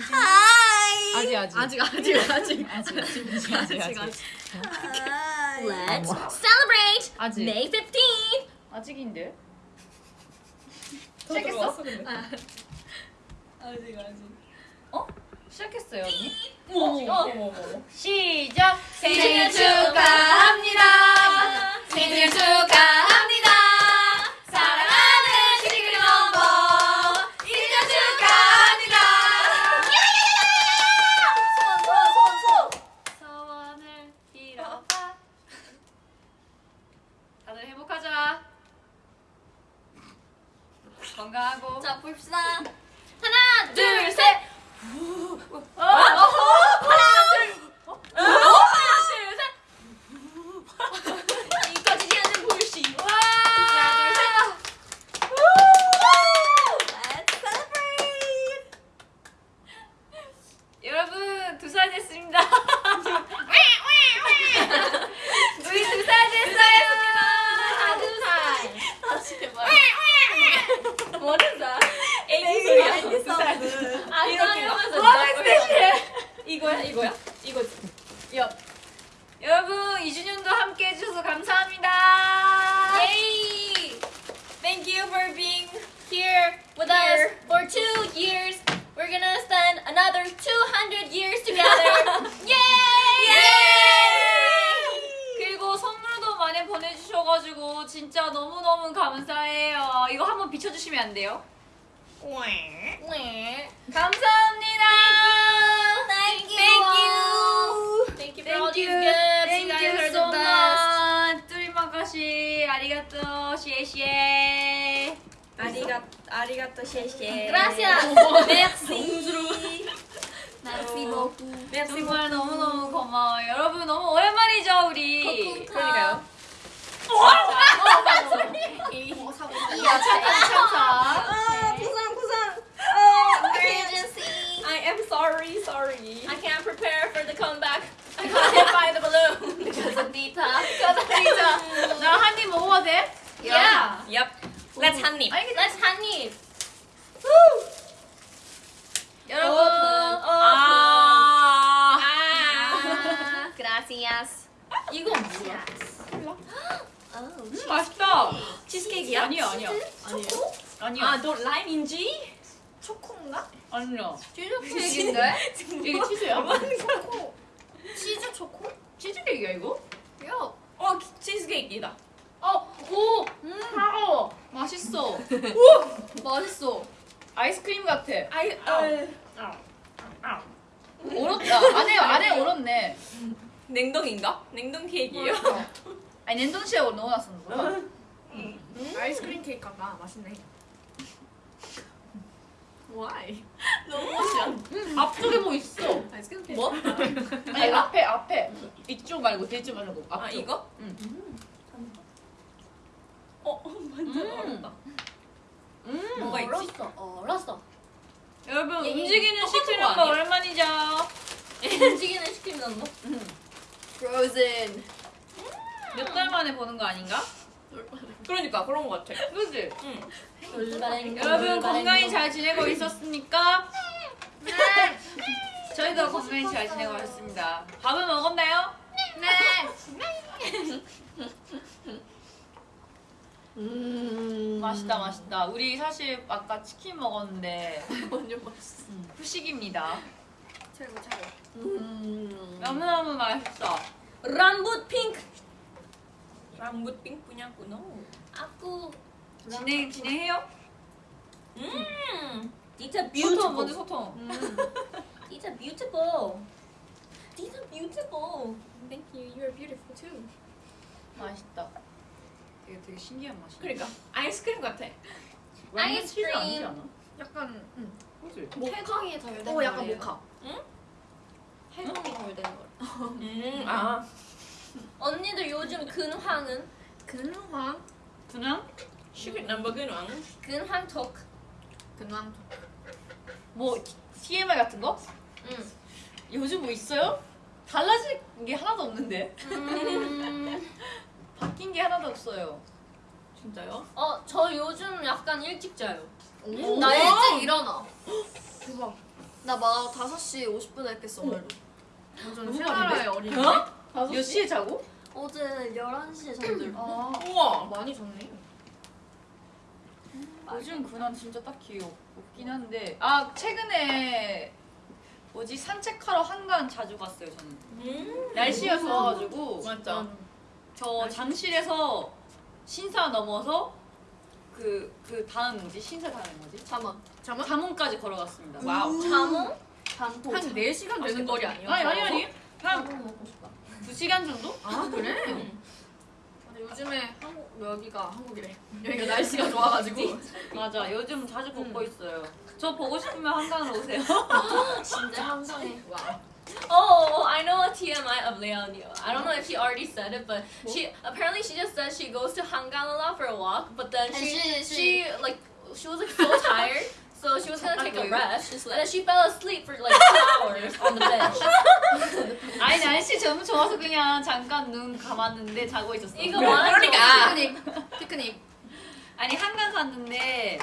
하이. 아직. 아직 아직 아직. 아직 아직 아직 아직 아직 아직. Let's celebrate 아직. May 15th. 아직인데? 시작했어? 아직 아직. 어? 시작했어요 언니? 어머 시작! 생일 축하합니다. 생일 축하합니다. 봅시다. 하나 둘 셋. 어? 하나 sorry sorry I can't prepare for the comeback. I can't find the balloon because of Dita. 진짜 나한 입 먹어도 돼? Yeah. Yep Let's 한입 Let's 한입. 여러분. 어, 아. 아. Gracias. 이건 뭐야? Oh. 맛있다. 치즈케이크야? 아니야 아니야. 초코? 아니야. 아너 라임인지? 초코인가? 아니야. 치즈 케이크인데? 이게 치즈야? 초코 치즈 초코? 치즈 케이크야 이거? 야. 어 치즈 케이크다 어, 오, 음, 차가워. 맛있어. 맛있어. 아이스크림 같아. 아이 아 얼었다. 안에 안에 얼었네. 냉동인가? 냉동 케이크예요? 아니 냉동실에 넣어놨었는 거야. 아이스크림 케이크 가 맛있네. Why? 너무 맛이야 앞쪽에 뭐 있어? 뭐? 아니 앞에 앞에 이쪽 말고 뒤쪽 말고 앞쪽. 아 이거? 응. 어 완전 음. 어렵다 음. 뭐가 있지? 얼었어. 얼었어. 여러분 얘, 얘 움직이는 시키는 거? 오랜만이죠. 움직이는 시키는 거. Frozen. 몇 달 만에 보는 거 아닌가? 그러니까 그런 거 같아 그지? 응 여러분 건강히 잘 지내고 있었습니까? 네. 저희도 건강히 잘 지내고 있습니다. 밥은 먹었나요? 네. 음. 맛있다 맛있다. 우리 사실 아까 치킨 먹었는데 완전 맛있어. 후식입니다. 최고 최고. 음. 너무너무 맛있어. 람붓 핑크. 랑붓 핑 punya 아꾸. 진행 진행해요? 음 Dita 소통 먼저 beautiful. 소통. Dita beautiful. Dita beautiful. Thank you. You are beautiful too. 맛있다. 되게 되게 신기한 맛이야. 그러니까 아이스크림 같아 아이스크림. 아니지 않아? 약간 음. 그지? 해동이 덜 된. 어, 오 약간 약간 모카. 모카. 해동이 덜된 걸. 음아 언니들 요즘 근황은? 근황. 그냥 Secret Number 근황 근황 토크. 근황. 뭐 TMI 같은 거? 응. 요즘 뭐 있어요? 달라진 게 하나도 없는데 음. 바뀐 게 하나도 없어요. 진짜요? 어, 저 요즘 약간 일찍 자요. 오. 나 일찍 일어나. 대박. 나막 5시 50분에 깼어 오늘도. 완전 새나라의 어린이. 어? 몇 시에 자고? 어제 11시에 잠들어. 아 우와. 많이 잤네. 요즘 근황 진짜 딱히 없- 없긴 한데 아 최근에 뭐지 산책하러 한강 자주 갔어요 저는 음. 날씨가 좋아가지고 맞아. 저 잠실에서 신사 넘어서 그, 그 다음 뭐지? 신사 다음에 뭐지? 잠원. 잠원? 잠원까지 걸어갔습니다. wow. 잠옷? 잠도. 한 4시간 되는 거리 아니야? 아니 아니 아니 한 먹고 싶다. 2시간 정도? 아 그래? 음. 요즘에 한국 여기가 한국이래. 여기가 날씨가 좋아가지고. 맞아 요즘 자주 걷고 있어요. 저 보고 싶으면 한강으로 오세요. 진짜 한성해. 와. Oh, I know a TMI of Leonio. I don't know if she already said it, but she apparently she just said she goes to Hangang a lot for a walk, but then she she- she, like she was like so tired, so she was gonna take a rest, and then she fell asleep for like two hours on the bench. 아니 날씨 너무 좋아서 그냥 잠깐 눈 감았는데 자고 있었어. 이거 완전 그러니까. 피크닉. 피크닉. 아니 한강 갔는데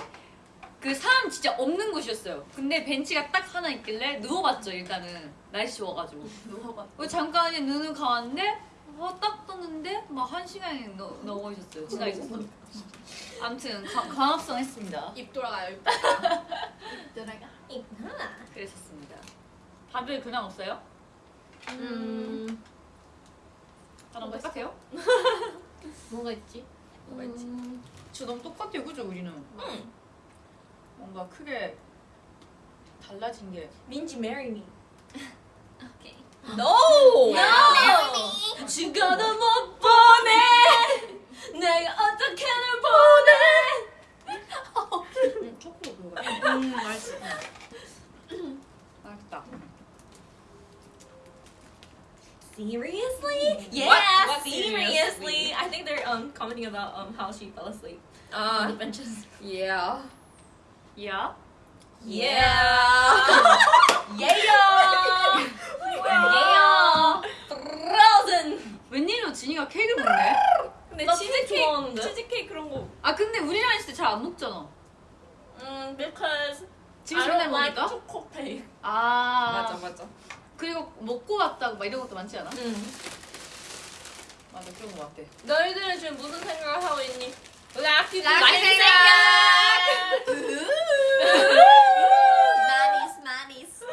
그 사람 진짜 없는 곳이었어요. 근데 벤치가 딱 하나 있길래 누워봤죠 일단은 날씨 좋아가지고. 누워봐. 어, 잠깐 눈을 감았는데 어, 딱 떴는데 막 한 시간이 넘- 넘어 있었어요. 지나 있었어. 아무튼 가- 광합성 했습니다. 입 돌아가요. 입. 들어가. 그랬었습니다. 다들 근황 없어요? 음. 저랑 똑같아요? 뭐가 있지? 뭐가 있지? 저 너무 똑같아요, 그죠 우리는? 응. 뭔가 크게 달라진 게 민지 marry me. No. 죽어도 못 보내. 내가 어떻게든 보내. 음, 초코 그거 음 맛있어. 맛있다. Seriously? Yeah, What- what seriously. seriously? I think they're um commenting about um how she fell asleep on 아. the benches. Yeah. 야? Yeah. Yeah. yeah. Frozen. 웬일로 진이가 케이크를 먹네? 근데 나 치즈케이크 좋아하는데? 치즈케이크 그런 거. 아 근데 우리랑 있을 때 잘 안 먹잖아. Mm, because 지금 먹으니까? chocolate cake. 아 맞아 맞아. 그리고 먹고 왔다고 막 이런 것도 많지 않아? 응. 맞아 그런 거 같아. 너희들은 지금 무슨 생각을 하고 있니? 락키 락키 생각. 마니스 마니스.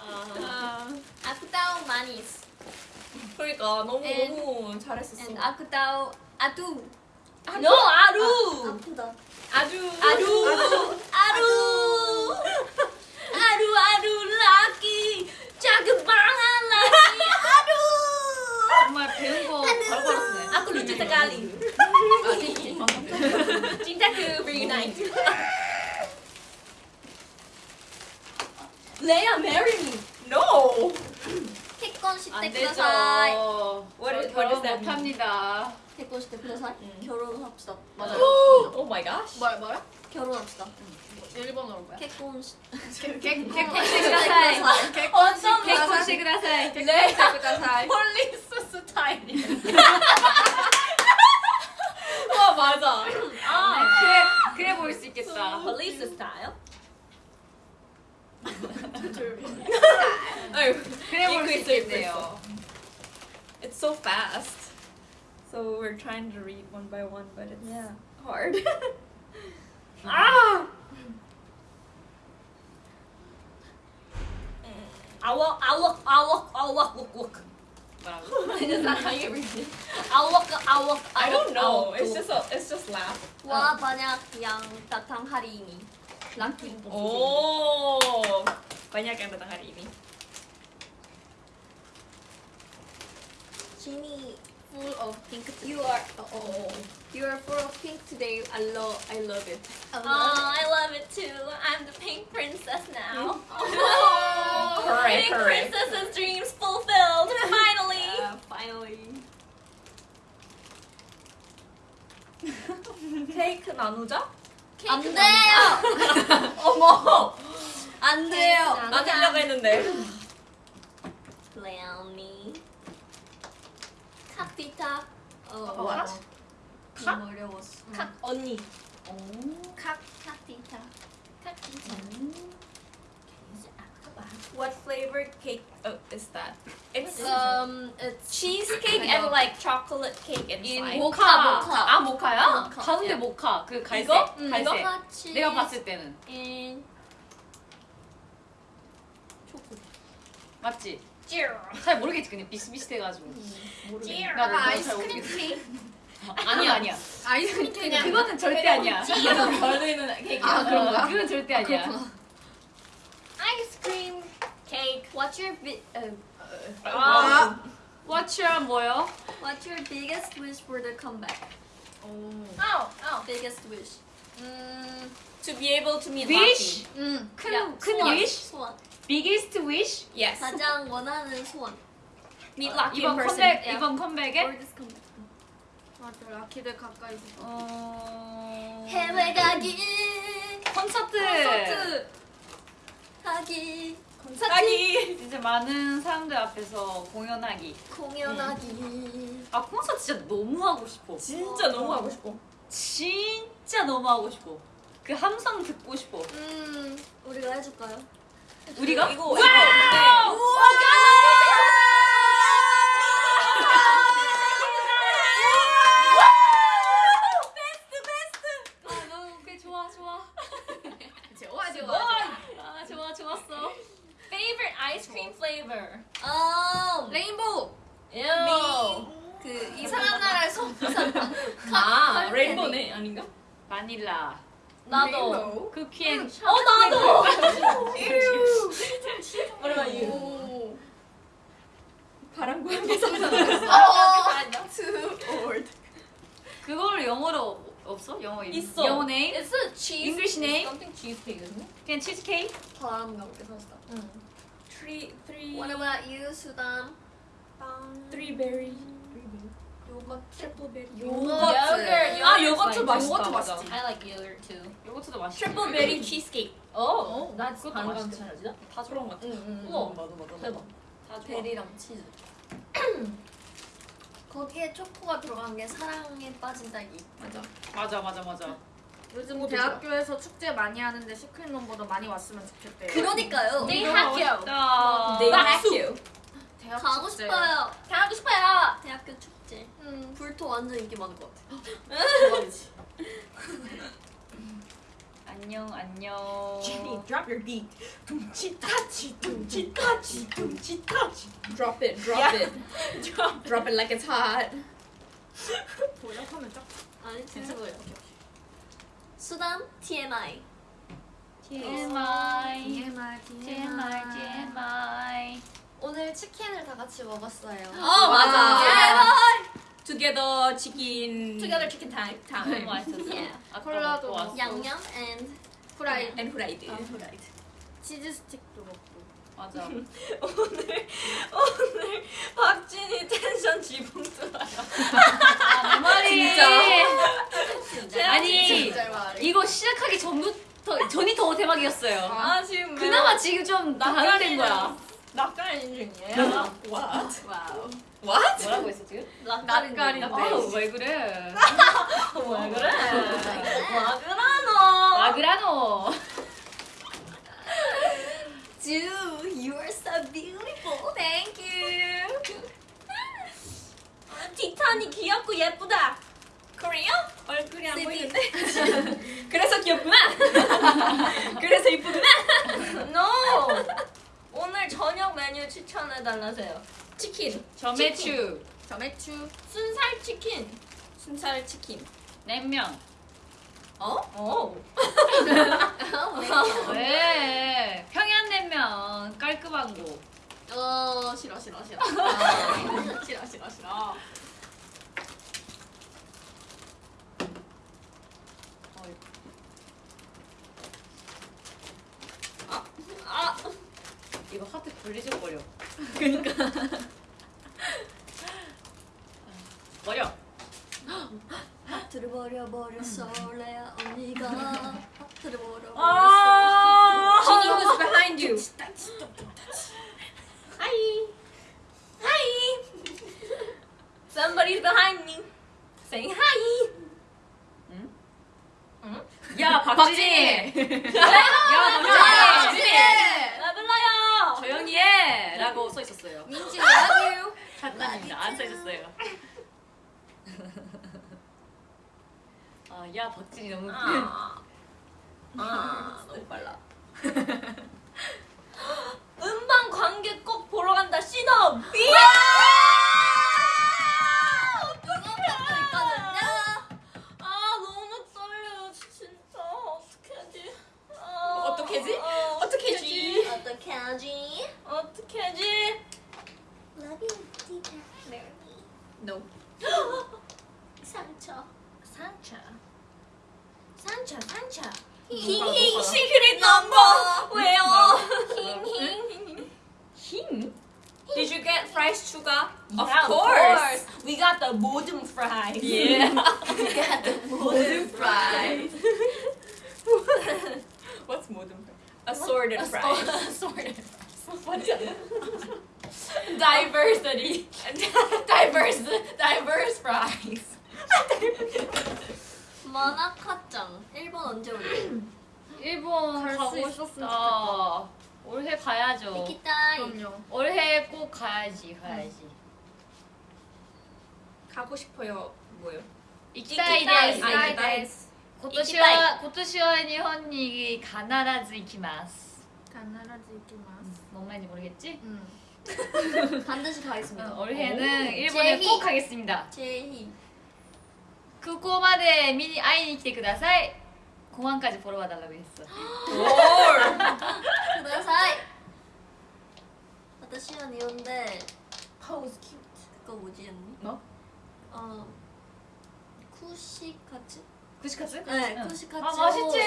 아, 아쿠다우 마니스. 그러니까 너무 And- 너무 잘했었어. And 아쿠다우 아두. No 아루. 아프다. 아주 아루. 아루. 아루 아루 락키. 작은 방한 락키. 아루. 정말 배운 거 바로바로 쓰네. Aku lucu sekali. Cintaku reunite. Leia, marry me. No. 태권 안 시대 되죠. 구다사이. What is- 저 what 결혼? 못합니다. 태권 시대 구다사이. 음. 결혼합시다. 맞아요. Oh my gosh. 뭐야 뭐야? 결혼합시다. 일본어로 뭐야? 태권 시. 개콘시그다사이. 어쩜 개콘시그다사이. 네. 구다사이. 폴리스 스타일이야. 와 맞아. 아, 그래 그래 보일 수 있겠다. 폴리스 스타일. 아유, 그래 보일 수 읽고 있어, 읽고 있겠네요. It's so fast. So we're trying to read one by one, but it's Yeah. hard. ah. 아워 아워 아워 아워 웍웍. 뭐라고? Is that how you read it? 아워 아워 I don't know. 아워, It's 또. just a, it's just laugh. Wah banyak yang datang hari ini. Laki. Oh, banyak yang datang hari ini. Jimmy, Full of pink. you are. Oh. You are full of pink today. I love. I love it. I Oh, love I love it too. I'm the pink princess now. Correct, pink correct. princess's dreams fulfilled. Finally. finally. 케이크 나누자? 안 돼요. 어머, 안 돼요. 나누려고 했는데. Leonie. 칵티타. 어, 와. 너무 어려웠어. 칵 언니. 오. 칵 칵티타. 칵티타. What flavor cake uh, is that? It's Um, it's cheesecake and like chocolate cake inside. 모카. 모카. 아 모카야? 모카. 가운데 모카. 그 갈색. 이거? 음, 갈색. 이거 같이 내가 봤을 때는 in 맞지? Cheer. 잘 모르겠지 그냥 비슷비슷해가지고. Cheer. 나도 잘 아이스크림 모르겠어. 아니야 아니야. 아이스크림 케이크. 그거는 절대 아니야. 이거 걸리는 케이크. 아, 그런가? 그건 절대 아니야. 아이스크림 케이크. What's your bi- uh, 아, What's your 뭐요? What's your biggest wish for the comeback? Oh. Oh, oh. Biggest wish. Mm, to be able to meet Wish? Lucky. 응. 큰, 큰 소원. wish? 소원. Biggest wish? Yes. 가장 원하는 소원. Meet Lucky 이번 in person. 컴백 yeah. 이번 컴백에 For this comeback. 맞아. 라키들 가까이 있어. 어... 해외 가기. 콘서트. 콘서트. 하기. 하기. 이제 많은 사람들 앞에서 공연하기. 공연하기. 아 콘서트 진짜 너무 하고 싶어. 진짜 너무 하고 싶어. 진짜 너무 하고 싶어. 그 함성 듣고 싶어. 음, 우리가 해줄까요? 우리가? 이거 이거 네. 아 너무 꽤 좋아 좋아. 좋아 좋아. 아 좋아 좋았어. Favorite ice cream flavor. 음. 레인보우. Ew. 그 이상한 나라에서 부산 아, 카- 레인보네 아닌가? 바닐라. 나도. 쿠키앤 어 나도. 오랜만에 오. 바람과 함께 상상. 어. Too old. 그걸 영어로 없어? 영어 이름? 있어. 영어 네임? It's a cheese. English name? Something cheesecake, isn't it? 그냥 치즈케이크? 바람과 함께 샀다. Three What about you, 수담? three berry. 요거트. Triple berry. 요거트. 아 요거트 맛있어. 맛있다. 요거트. 맛있지. I like yogurt too. 요거트도 맛있어. Triple berry cheesecake. Oh, that's 그것도. 차려지다. 다 그런 것 같아. 응, 응. 우와 맞아 맞아. 대박. 다. 베리랑 치즈. 거기에 초코가 들어간 게 사랑에 빠진 딸기. 맞아. 맞아 맞아 맞아. 요즘 그것도 대학교에서 축제 많이 하는데 시크릿 넘버도 많이 왔으면 좋겠대요. 그러니까요. 네네 학교. They 네 you. 대학 가고 축제. 싶어요. 가고 싶어요. 대학교 축제. 음, 불토 완전 인기 많은 것 같아. 대박이지. 안녕 안녕. Jenny, drop your beat. 둠치타치, 둠치타치, 둠치타치. Drop it, drop Yeah. it. drop, drop it like it's hot. 번역하면 쫙. 아니. 진짜 수담 TMI. TMI. TMI TMI TMI. 오늘 치킨을 다 같이 먹었어요. 어 맞아. Yeah. Together chicken. Together chicken time. 너무 time. 맛있었어. Yeah. 콜라도. 양념 and 프라이. And fried. 치즈 스틱도. 맞아. 오늘 오늘 박진이 텐션 지붕 뚫어요. 아, 내 말이. 진짜? 아니. 이거 시작하기 전부터 전이 더 대박이었어요. 아 지금 그나마 지금 좀 다운된 거야. 낯가리는 중이에요. What? 뭐라고 했어 지금? 낯가리는 아, 데 왜 그래? 왜 그래? 마그라노. Are so beautiful. Thank you. 티탄이 귀엽고 예쁘다. Korea? 얼굴이 안 보이는데. 그래서 귀엽구나. 그래서 이쁘구나. No. 오늘 저녁 메뉴 추천해 달라세요. 치킨. 점매추. 점액추. 순살 치킨. 순살 치킨. 냉면. 어? 어. 왜? 평양냉면 깔끔한 거. 어 싫어 싫어 싫어. 싫어 싫어 싫어. 아 이거 하트 분리적거려. 그러니까. 버려. 하트를 버려 버렸어 레아 언니가 하트를 버려 버렸어. 아. Jenny who's behind you. Hi. Hi. Somebody's behind me. Saying hi. 야 박진이. 박진이. 야 박진이. 나 불러요. 조용히 라고 써 있었어요. 민지 love you. 장난입니다. 안 써 있었어요. 아, 야 박진이 너무 아, 아 너무 빨라. 음방 관계 꼭 보러 간다 신업. 있거든요. 아 너무 떨려요 진짜 어떻게 하지? 아, 어떻게 하지? 어, 어떻게 하지? 어떻게 하지? 어떻게 하지? Love you, deeper. No. 상처 상처 상처 상처 힝힝 시크릿 넘버. 왜요? 힝힝 힝? Did you get fries sugar? Of Yeah, course. we got the modem fries 예. we got the modem fries What's modem fries? Assorted fries. assorted fries diversity diverse diverse fries 만화카짱 일본 언제 올래? 일본 갈수 가고 있었으면 싶다. 올해 가야죠. 미키타이 그럼요. 올해 꼭 가야지, 가야지. 가고 싶어요. 뭐요? 이키타이 이키타이. 데스. 아, 이키타이. 데스. 今年は今年は日本に必ず行きます。 가나라지 이기마스. 뭔 말인지 모르겠지? 음. 반드시 가겠습니다. 어, 올해는 일본에 제희. 꼭 가겠습니다. 제희 그코마데 미니 아이니 키테 쿠다사이 공항까지 보러 와달라고 했어. 쿠다사이 나는 이온데 파우스 큐트 그거 뭐지 언니? 뭐? 어 쿠시카츠? 쿠시카츠? 네 쿠시카츠. 아 맛있지!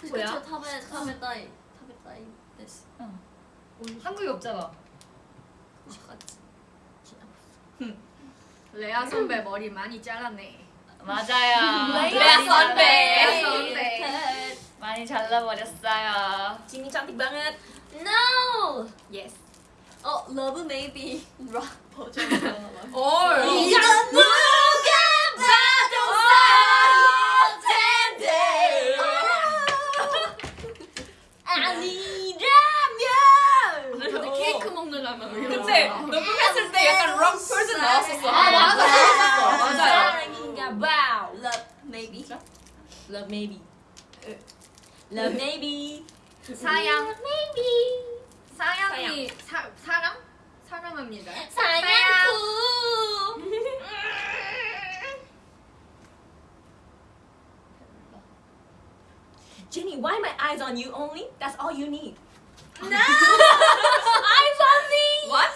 쿠시카츠 타베 타베다이 타베다이 데스 응. 한국에 없잖아. 쿠시카츠. 레아 선배 머리 많이 잘랐네. 맞아요. 레아 선배. 많이 잘라버렸어요. 진이 cantik banget. No! Yes. 어 러브 메이비 락 버전 올. 이건 누가 봐도 텐데 아니라면 근데 케이크 먹느라면 왜 근데? 녹음했을 때 약간 록 퍼슨 나왔었어. 아, 맞아, 맞아. 맞아 봐 love maybe love maybe love maybe 사양. maybe 사양이 사 사랑? 사랑합니다. 사냥쿠 Jenny why my eyes on you only that's all you need no eyes on me What?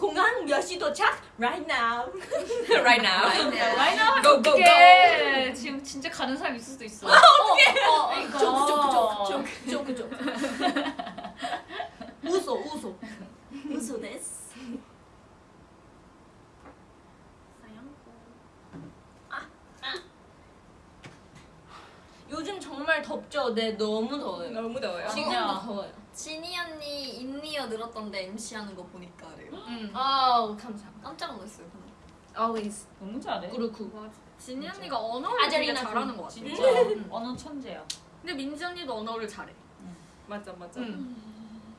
공항 몇 시 도착? Right now. Right now. 라인 나면 Go, go, 어떡해. 지금 진짜 가는 사람 있을 수도 있어. 어떡해? 어, 그러니까. 쪼그쪼그쪼그쪼그쪼그 웃어. 웃어 웃어. 데스 요즘 정말 덥죠? 네 너무 더워요. 너무 더워요. 지금도. 더워요. 진이 인니어 늘었던데 MC 하는 거 보니까 그래요 음. 아우 감사합니다 깜짝 놀랐어요 always 너무 잘해. 그렇고 진이 언니가 언어를 되게 잘하는 군. 것 같아. 진짜 언어 천재야. 근데 민지 언니도 언어를 잘해. 맞아 맞아. 음.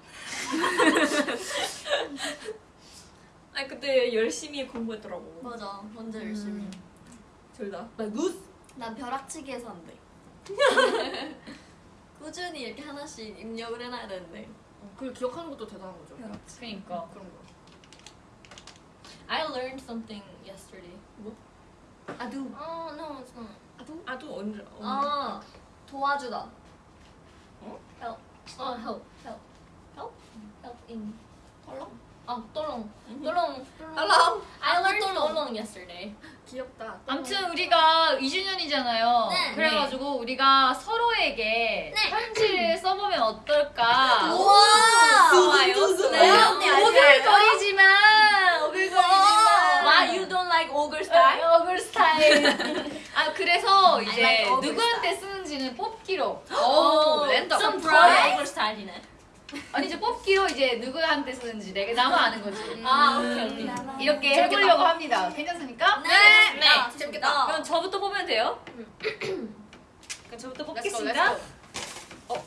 아니 그때 열심히 공부했더라고. 맞아 완전 열심히 둘 다. 막 웃. 난 벼락치기에서 안 돼 꾸준히 이렇게 하나씩 입력을 해놔야 되는데 그걸 기억하는 것도 대단한 거죠. 그러니까. 그런 거. I learned something yesterday 뭐? 아두 Oh no it's not 아도 언제? 언제? 아 도와주다 help oh help help help help in 똘롱? 아 똘롱 똘롱 Hello. I learned 똘롱. 똘롱 yesterday 귀엽다. 아무튼 우리가 2주년이잖아요. 네. 그래가지고 우리가 서로에게 네. 편지를 써보면 어떨까? 우와 좋아요. 네? 오글거리지만 오글거리지만 Why you don't like ogre style? 어글 스타일. 아 그래서 이제 like 누구한테 쓰는지는 뽑기로. 오, 랜덤. Some Surprise. ogre style이네 아니 이제 뽑기로 이제 누구한테 쓰는지 내가 나만 아는 거지. 아 오케이 오케이 이렇게 재밌겠다. 해보려고 합니다. 괜찮습니까? 네, 네, 아, 재밌겠다. 그럼 저부터 뽑으면 돼요? 그럼 저부터 뽑겠습니다. let's go. 어.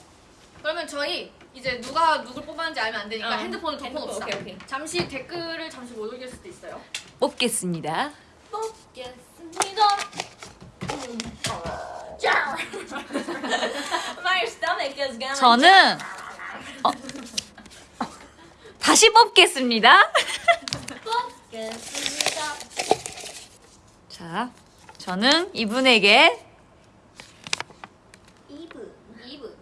그러면 그러면 저희 이제 누가 누굴 뽑았는지 알면 안 되니까 어. 핸드폰을 핸드폰, 덮어 놓읍시다. 오케이, 오케이. 잠시 댓글을 잠시 못 올릴 수도 있어요. 뽑겠습니다. Gonna. 저는 어, 다시 뽑겠습니다. 뽑겠습니다. 자, 저는 이분에게 이분. 이분.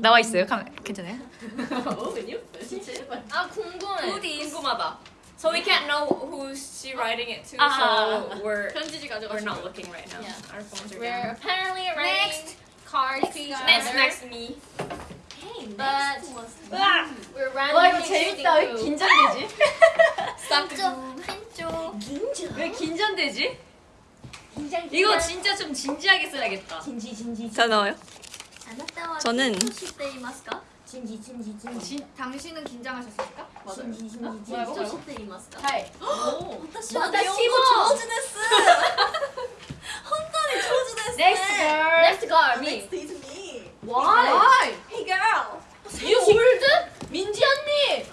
나와 있어요. 카메 괜찮아요? 아 궁금해. 궁금하다. So we can't know who's she writing it to, 아. so we're we're not looking right now. Yeah. Our phones are We're down. apparently writing cards to each Next, other. next me. But Ah! we're 와 randomly 이거 재밌다. 왜 choosing who. 긴장되지? 한쪽 한쪽. 긴장. 왜 긴장되지? 긴장. 이거 진짜 좀 진지하게 써야겠다. 진지 진지. 잘 나와요? 저는- 때 이마스까? 진지 진지 진지. 진, 당신은 긴장하셨습니까? 진지 진지 진지. 뭐라고? どうして言いますか？はい。私は日本語上手です。本当に上手ですね。 Next girl. Next girl. Me. Next is me. Why? Hey girl. You old? 민지 언니.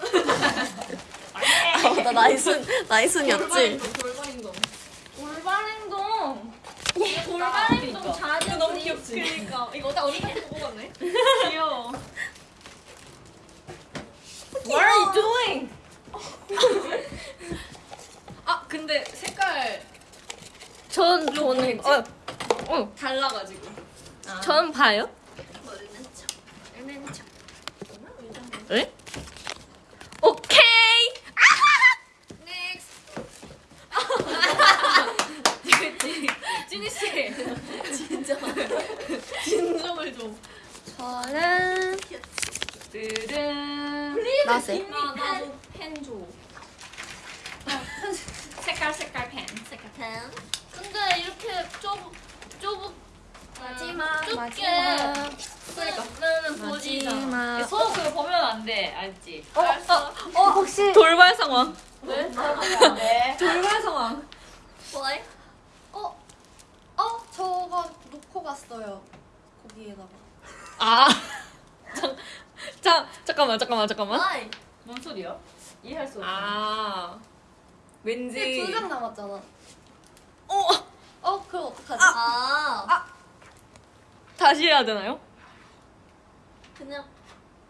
나 나이순 나이순이었지. 돌발 행동. 골반 행동. 골반 행동 자주 너무 귀엽지? 그러니까 이거 딱 어디 같은 거 뽑았네. 귀여워. What are you doing? 아 근데 색깔 전 저는 어, 달라가지고. 전 봐요. 에? 오케이. Next. 찐이 씨. 진정을 좀. 저는. 나 나도 펜 줘. 색깔 색깔 펜. 색깔 펜. 근데 이렇게 좁 좁. 마지막. 마지막. 그러니까 나는. 서 그거 보면 안 돼. 알지? 어 혹시 돌발 상황. 왜? 안 돼. 돌발 상황. 어? 어 저거 놓고 갔어요. 거기에다가. 아. 잠, 잠 잠깐만 잠깐만 잠깐만. Why? 뭔 소리야? 이해할 수 없어. 아. 왠지. 두장 남았잖아. 어. 어 그럼 어떡하지? 아. 다시 해야 되나요? 그냥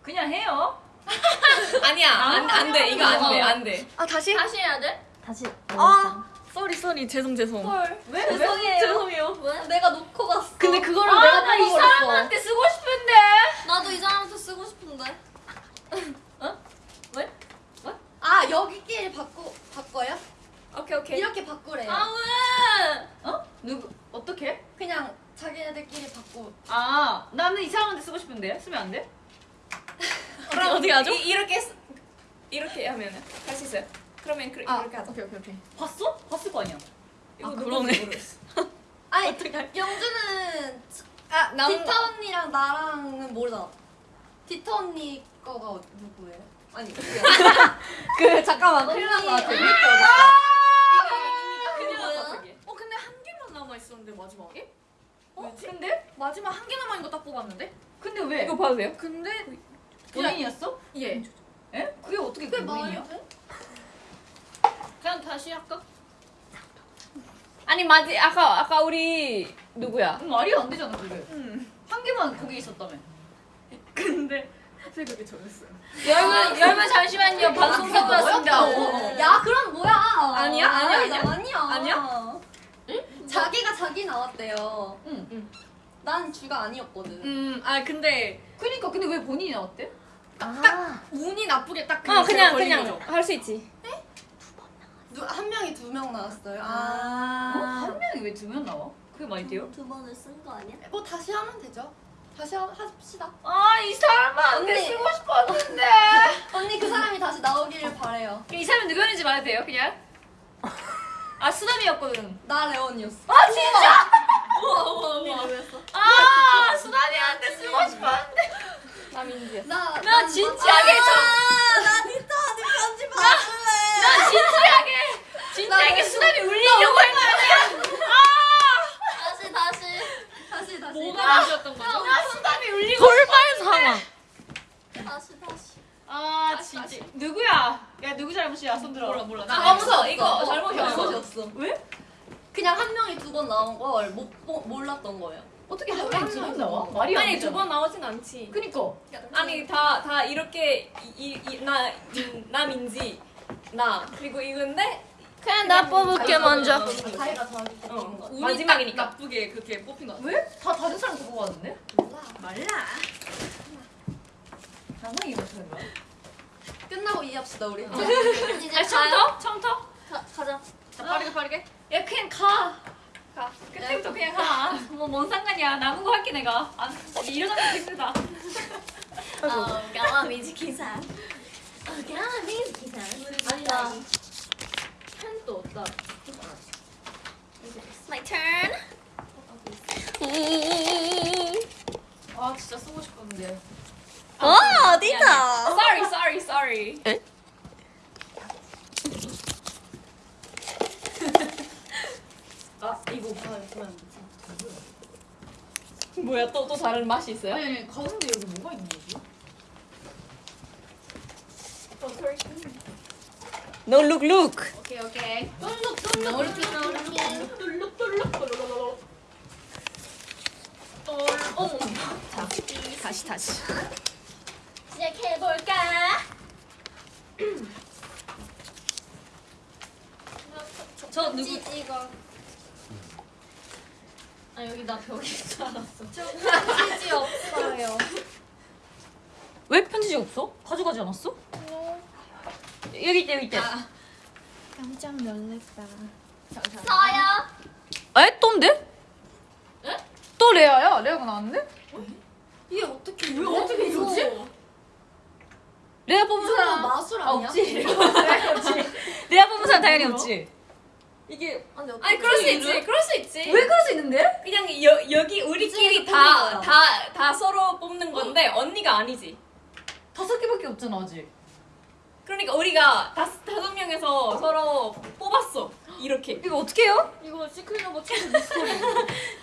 그냥 해요. 아니야. 안, 안 돼. 이거 안 돼. 안 돼. 아 다시? 다시 해야 돼? 다시. 아. sorry sorry. 죄송 죄송. 헐. 왜? 죄송해요. 죄송해요. 왜? 내가 놓고 갔어. 근데 그거를 아, 내가 나이 뽑아버렸어. 사람한테 쓰고 싶은데. 나도 이 사람한테 쓰고 싶은데. 아 여기끼리 바꾸 바꿔요? 오케이 오케이. 이렇게 바꾸래요. 아 왜? 어? 누구? 어떻게? 그냥 자기네들끼리 바꾸. 아, 나는 이 사람한테 쓰고 싶은데. 쓰면 안 돼? 그럼 어떻게 하죠? 이, 이렇게 쓰- 이렇게 하면은 할수 있어요. 그러면 그, 아, 이렇게 하자. 오케이 오케이 오케이. 봤어? 봤을 거 아니야. 이거 아, 그러네. 모르겠어. 아니 영주는 아, 남 디타 언니랑 나랑은 모르잖아. 디타 언니 거가 어- 누구예요? 아니 그 잠깐만. 큰일 난것 같아. 났어 그게. 어 근데 한 개만 남아 있었는데 마지막에? 어? 근데? 마지막 한개 남아 있는 거딱 뽑았는데? 근데 왜? 이거 봐도 돼요? 근데 본인이었어? 예. 에? 그게 어떻게 그게 본인이야? 그냥 다시 할까? 아니 맞지. 아까 아까 우리 누구야? 응, 말이 안 되잖아, 그게. 음. 한 개만 거기 있었다며. 근데 사실 그게 저였어요. 여러분, 여러분 잠시만요. 방송 사고 났습니다. 야 그럼 뭐야? 아니야? 아니야, 아니야? 아니야. 아니야? 자기가 자기 나왔대요. 응. 난 주가 아니었거든. 음, 아 근데 그니까, 근데 왜 본인이 나왔대? 아. 운이 나쁘게 딱어 그냥 그냥 걸린 그냥 거죠. 할수 있지. 누, 한 명이 두 명 나왔어요. 어? 아. 한 명이 왜 두 명 나와? 그게 말이 돼요? 두 번을 쓴 거 아니야? 뭐 다시 하면 되죠. 다시 하, 합시다. 아, 이 사람한테 언니. 쓰고 싶었는데. 언니 그 사람이 다시 나오기를 바래요. 이 사람이 누구였는지 말해도 돼요, 그냥? 아, 수담이었거든. 나 레온이었어. 아, 진짜? 언니 누구였어? 아, 수담이한테 쓰고 싶었는데. 나 민지야. 나, 나 진지하게 좀. 아, 나 디타 언니 편집 봐줄래. 나 진지하게, 진지하게 수담이 울리려고 했는데. 아! 다시 다시. 다시 다시. 뭐가 문제였던 거죠? 나 수담이 울리고 돌발 상황. 누구야? 야 누구 잘못이야? 손 들어. 몰라 몰라. 나 나 없어. 이거 잘못이 잘못이 없어. 없어. 왜? 그냥 한 명이 두 번 나온 걸 못 몰랐던 거예요. 어떻게 한 명이 두번 나와? 말이 안 아니 되잖아. 두 번 나오진 않지. 그니까. 아니 다 다 이렇게 이나 나민지 나 그리고 이건데 그냥 나 뽑을게 먼저. 자기가 자기 어, 마지막이니까. 딱 나쁘게 그렇게 뽑힌 거 같아. 왜? 다 다른 사람 보고 왔는데? 말라. 나만 이거 못하는 거야? 끝나고 이해합시다 우리. 이제 가요. 처음부터? 처음부터? 가, 가자. 자 빠르게 빠르게. 야 그냥 가. 가. 그때부터 그냥 가. 뭐뭔 상관이야. 남은 거 할게 내가. 안 일어나면 힘들다. 어, 가와미지 기사. 어, 가와미지 기사. 아니다. 펜도 없다. My turn. 아 진짜 쓰고 싶었는데. 어, 어디다? Sorry, sorry, sorry. 아 이거. 뭐야 또 또 다른 맛이 있어요? 아니 아니 가운데 여기 뭐가 있는 거지? No look look. 오케이 오케이. 다시 다시. 시작해볼까? 저 누구? 찌찌가. 아 여기 나 벽에 있어 알았어. 찌찌 없어요. 왜 편지지 없어? 가져가지 않았어? 여기 있대 여기 있대. 깜짝 놀랐다. 저요. 에? 또인데? 에? 또 레아야? 레아가 나왔는데? 이게 어떻게 왜 어떻게 이러지? 레아 뽑은 사람 마술 아, 아니야? 없지. 레아 뽑은 사람 당연히 없지. 이게 아니, 어떻게 아니 그럴 수 있지. 그럴 수 있지. 왜 그럴 수 있는데? 그냥 여, 여기 우리끼리 다 다 다 서로 뽑는 건데 언니가 아니지. 다섯 개밖에 없잖아 아직. 그러니까 우리가 다섯 다섯 명에서 서로 뽑았어. 이렇게. 이거 어떻게 해요? 이거 시크릿 오버 최고 미스터리.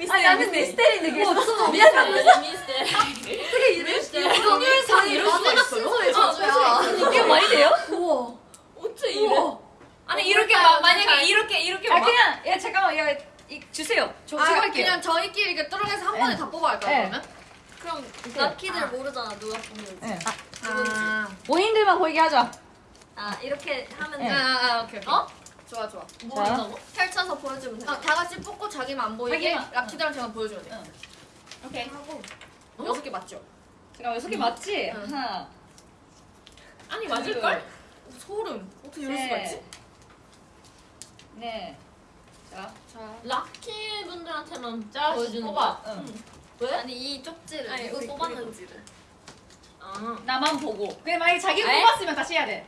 아니 나는 미스테리인데 그게 없어. 미스테. 어떻게 이럴 수 있어? 오늘상 이럴 수가 있어요? 순서의 저주야. 이게 말이 돼요? 우와. 어째 이래? 아니 이렇게 마, 만약에 이렇게 이렇게 아 막 그냥 야 잠깐만 야 이, 주세요. 저 제가 할게요. 그냥 저희끼리 이렇게 뚫어내서 한 번에 다 뽑아갈까요 네. 그러면? 그럼 락키들 모르잖아 누가 뽑는지. 네. 아, 본인들만 보이게 하자. 아 이렇게 하면 네. 돼. 아, 아, 오케이 오케이. 어? 좋아 좋아. 뭐라고? 펼쳐서 보여주면 돼. 아, 다 같이 뽑고 자기만 안 보이게 자기만. 라키들한테만 보여줘야 돼. 오케이. 여섯 개 맞죠? 잠깐만 여섯 개 맞지? 응. 하나. 아니 맞을 걸? 소름. 어떻게 이럴 셋. 수가 있지? 네. 자. 자, 락키 분들한테만 자 보여주는 뽑아. 거야. 응. 왜? 아니 이 쪽지를 아니, 누구 뽑았는지를. 아. 나만 보고. 그냥 만약에 자기가 에? 뽑았으면 다시 해야 돼.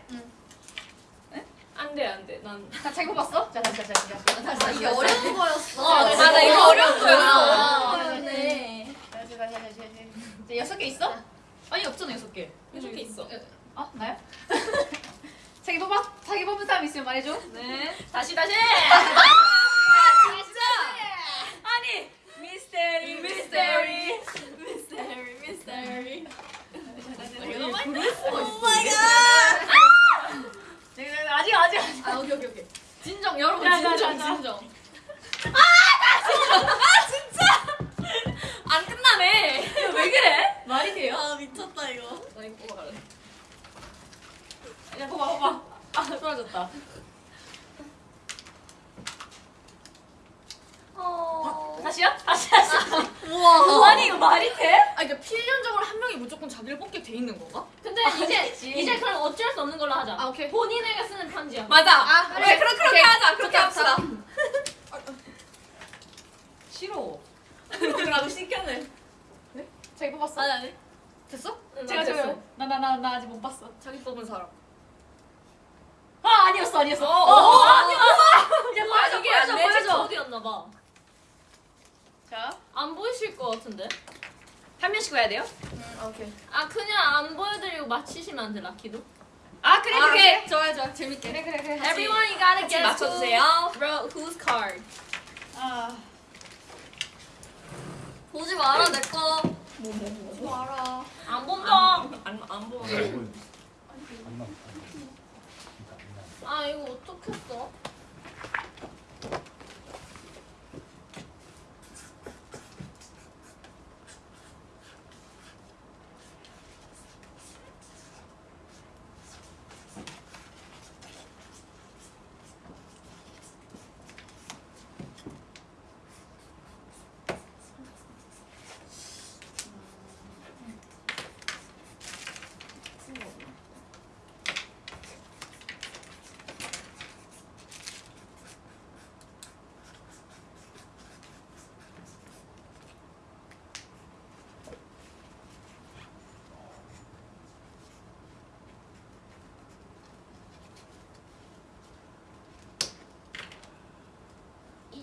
안돼 안돼 난. 자 자기 뽑았어? 자 다시 다시 다시 다시. 다시, 아, 다시, 이게. 어려운 거였어. 아, 나 이거 어려운. 아, 그러네. 다시 다시 다시 다시. 여섯 개 있어? 아니 없잖아 여섯 개. 이렇게 있어. 아 나요? 자기 뽑아 자기 뽑은 사람 있으면 말해줘. 네. 다시 다시. 진짜. 아니 미스테리 미스테리. 미스테리 미스테리. 네, 아직 아직 아직. 아 오케이 오케이 오케이. 진정 여러분 자, 자, 진정 자, 자. 진정. 안 끝나네. 왜 그래? 말이 돼요? 아 미쳤다 이거. 나 이거 뽑아갈래. 야 봐봐 봐봐. 아 떨어졌다. 어. 다시요? 다시 다시. 우와. 아니 이거 말이 돼? 아 이게 필연적으로 한 명이 무조건 자기를 뽑게 돼 있는 건가? 근데 이제 이제 그럼 어쩔 수 없는 걸로 하자. 아 오케이. 본인에게 쓰는 편지야. 맞아. 아, 그래 그래. 그렇게 그렇게 오케이. 하자. 그렇게 합시다. 싫어. 나도 신기하네. 자기 뽑았어? 아니 아니. 됐어? 제가 저요. 나나 나 나 아직 못 봤어. 자기 뽑은 사람. 아 아니었어 아니었어. 어, 어, 어. 이제 보여줘 이게 보여줘 내 보여줘. 어디였나 봐. 자, 안 보이실 것 같은데? 한 명씩 봐야 돼요? 음 오케이. 아 그냥 안 보여드리고 맞히시면 안 돼, 라키도? 아 그래 아, 그래. 좋아요 좋아요 재밌게. 그래 그래 그래. Everyone, you gotta guess 맞춰주세요. who whose card. 아 보지 마라 내 거. 안 본다. 안안 보여. 안 나. 아 이거 어떻게 써?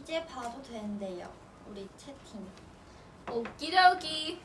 이제 봐도 된대요. 우리 채팅. 오키도키.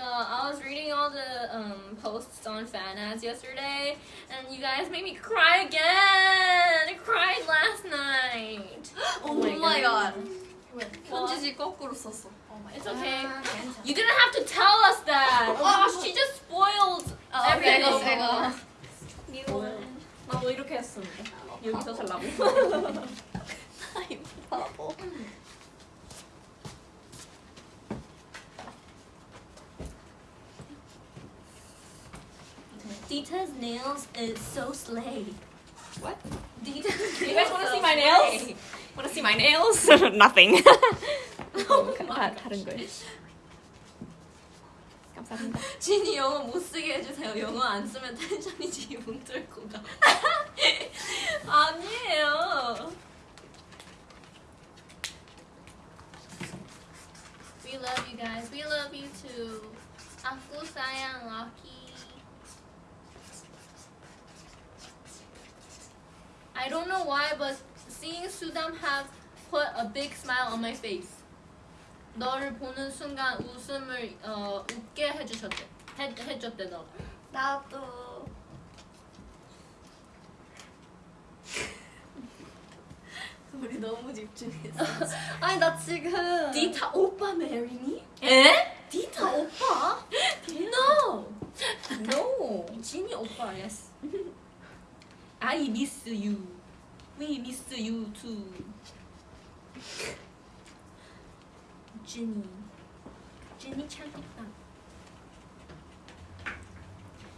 Uh, I was reading all the um, posts on fan ads yesterday, and you guys made me cry again. I cried last night. Oh my god. 편지지 거꾸로 썼어. It's okay. You didn't have to tell us that. Oh, she just spoiled everything. 이거 이거. 나도 이렇게 했었는데. 여기서 살라고. 바보. Dita's nails is so slay. What? Dita's You guys nails wanna so see my slay. nails? Wanna see my nails? Nothing. Oh 다 다른 거예요. 감사합니다. 진이 영어 못 쓰게 해주세요. 영어 안 쓰면 텐션이 지금 뚫고 가. 아니에요. We love you guys. We love you too. aku sayang Lucky. I don't know why, but seeing Sudam have put a big smile on my face. 너를 보는 순간 웃음을 어, 웃게 해주셨대. 해, 해줬대 너. 나도. 우리 너무 집중했어. 아니 나 지금 디타 오빠 메리니? 에? 디타 오빠? No. No. 진이 오빠 yes. I miss you. We miss you too. 진이. 진이 참 이쁘다.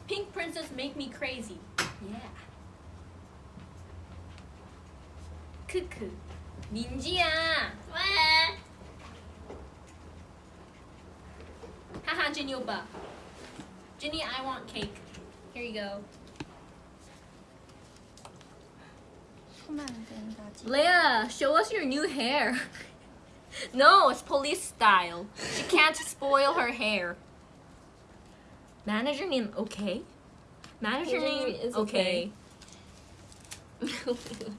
Pink princess make me crazy. Yeah. 크크. 민지야. 왜? Haha, Ginny 오빠. Ginny, I want cake. Here you go. Leia, show us your new hair. no, it's police style. She can't spoil her hair. Manager name okay? Manager name is okay. okay.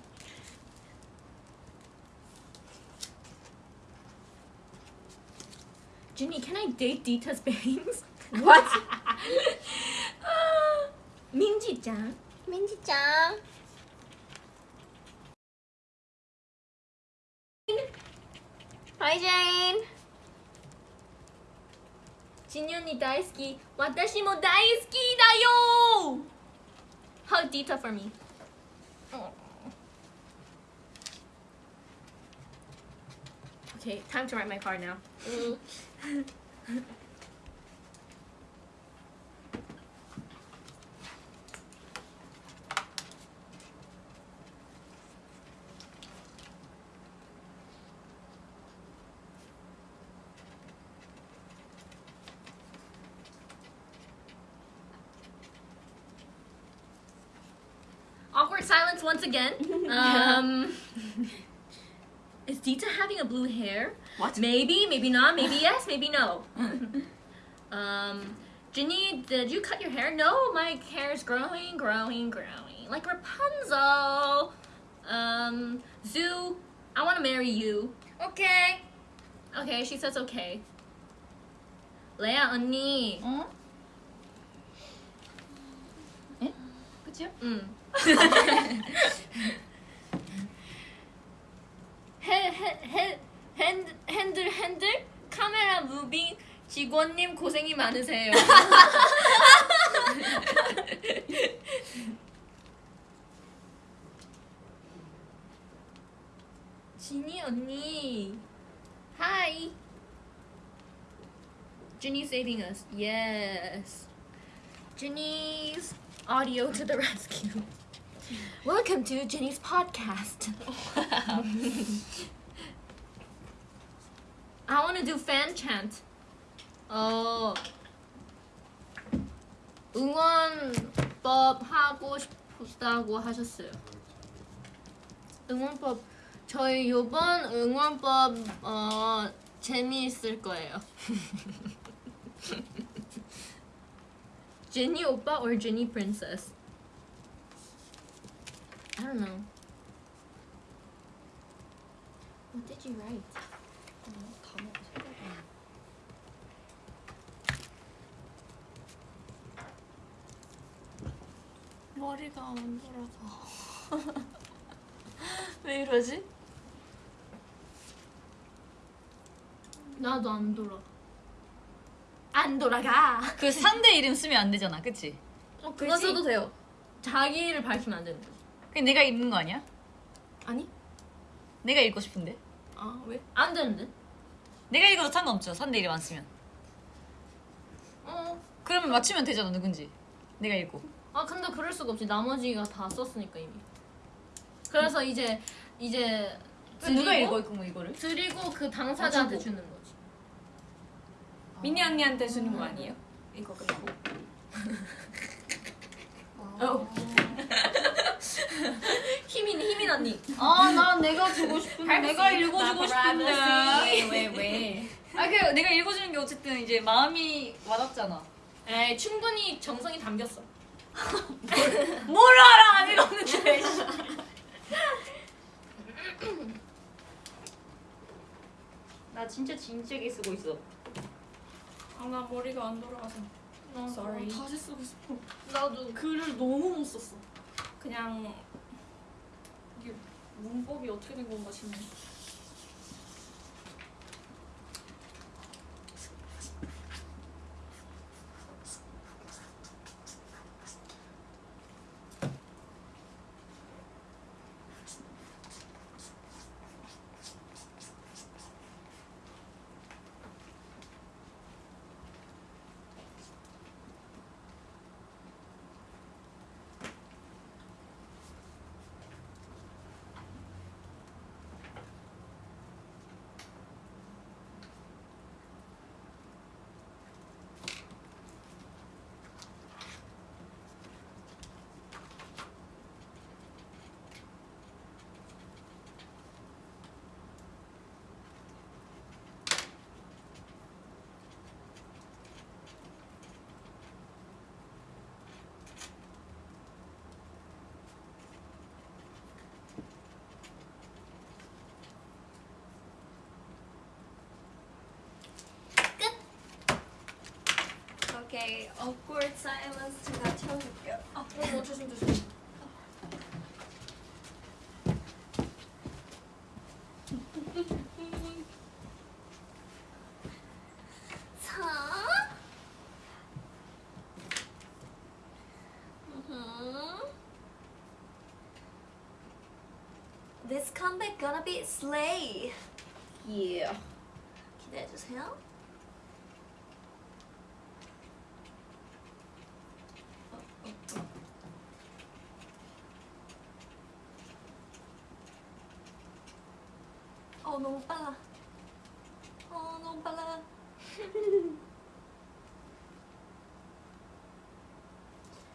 Ginny, can I date Dita's bangs? What? Ah, Minji-chan. Minji-chan. Hi Jane! ジニョンに大好き私も大好きだよ Hug Dita for me? Okay, time to write my card now. Mm-hmm. again. Um, is Dita having a blue hair? What? Maybe, maybe not, maybe yes, maybe no. um, Ginny, did you cut your hair? No, my hair is growing, growing, growing. Like Rapunzel. Um, Zoo, I want to marry you. 오케이. Okay, she says okay. 레아 언니. 어? 에? 그치요? 응. 핸들 핸들 카메라 무빙 직원님 고생이 많으세요. 진이 언니. 하이. Jenny's saving us. Yes. Jenny's audio to the rescue. Welcome to Jenny's podcast. I want to do fan chant. 어 응원법 하고 싶다고 하셨어요. 응원법 저희 요번 응원법 어 재미있을 거예요. 제니 오빠 or 제니 princess? I don't know. What did you write? 머리가 안 돌아서. 왜 이러지? 나도 안 돌아. 안 돌아가. 그 상대 이름 쓰면 안 되잖아, 그치? 어, 그거 써도 돼요. 자기를 밝히면 안 된다. 그냥 내가 읽는 거 아니야? 아니? 내가 읽고 싶은데. 아 왜? 안 되는데? 내가 읽어도 상관없죠. 상대 이름 안 쓰면. 어. 그러면 맞추면 되잖아, 누군지. 내가 읽고. 아 근데 그럴 수가 없지. 나머지가 다 썼으니까 이미. 그래서 이제 이제 누가 드리고 읽어, 그럼 이거를? 드리고 그 당사자한테 아. 주는 거지. 미니 언니한테 주는 거 아니에요? 이거 끝나고. 희민 희민 언니. 아, 나 내가 주고 싶은데. 내가 읽어주고 싶은데. 왜 왜? 아, 그 내가 읽어주는 게 어쨌든 이제 마음이 와닿잖아. 에이 충분히 정성이 담겼어. 뭘 알아, 안 읽었는데. 나 진짜 진지하게 쓰고 있어. 아 나 머리가 안 돌아가서. Sorry. 다시 쓰고 싶어. 나도 글을 너무 못 썼어. 그냥 이게 문법이 어떻게 된 건가 싶네. 오 케이 awkward silence 제가 채워줄게요. 어, 어 조심 조심. 자. Mhm. This comeback gonna be slay. yeah. 기대해 주세요.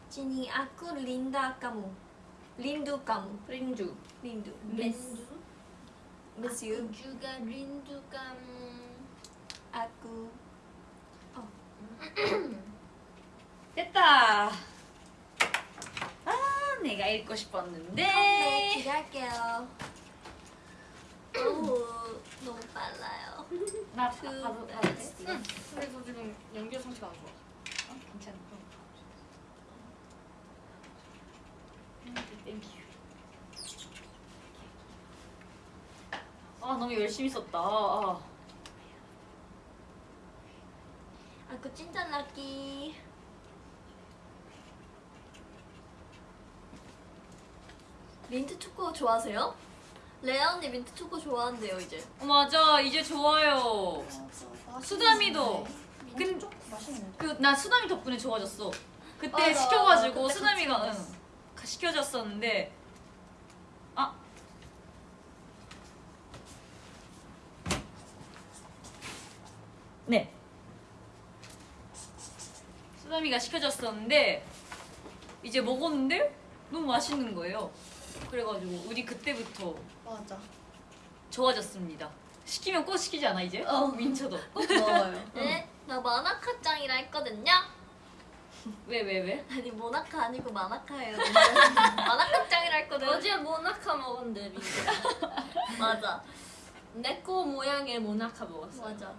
Jenny, aku Linda kamu. Rindu kamu. 린두. Rindu. Miss. Miss you. juga rindu kamu. Aku. 됐다. 아, 내가 읽고 싶었는데. 네, 기대할게요. 오, 너무 빨라요. 나 그, 봐도 네. 봐도 돼? 응. 그래서 지금 연결 상태가 안 좋아. 어, 괜찮아. Thank you. 아 너무 열심히 썼다. 아. 아그 진짜 lucky. 민트 초코 좋아하세요? 레아 언니 민트 초코 좋아한대요 이제. 어, 맞아 이제 좋아요. 수담이도 근데. 그나 수담이 덕분에 좋아졌어. 그때 맞아. 시켜가지고 그때 수남이가 같이 응, 시켜줬었는데 수남이가 시켜줬었는데 이제 먹었는데 너무 맛있는 거예요. 그래가지고 우리 그때부터 맞아. 좋아졌습니다. 시키면 꼭 시키지 않아 이제? 어. 민초도. 꼭 먹어요. 네, 나 마나카짱이라 했거든요. 왜 왜 왜? 아니 모나카 아니고 마나카예요. 마나카짱이라 했거든. 어제 모나카 먹었는데. 맞아, 내꺼 모양의 모나카 먹었어. 맞아.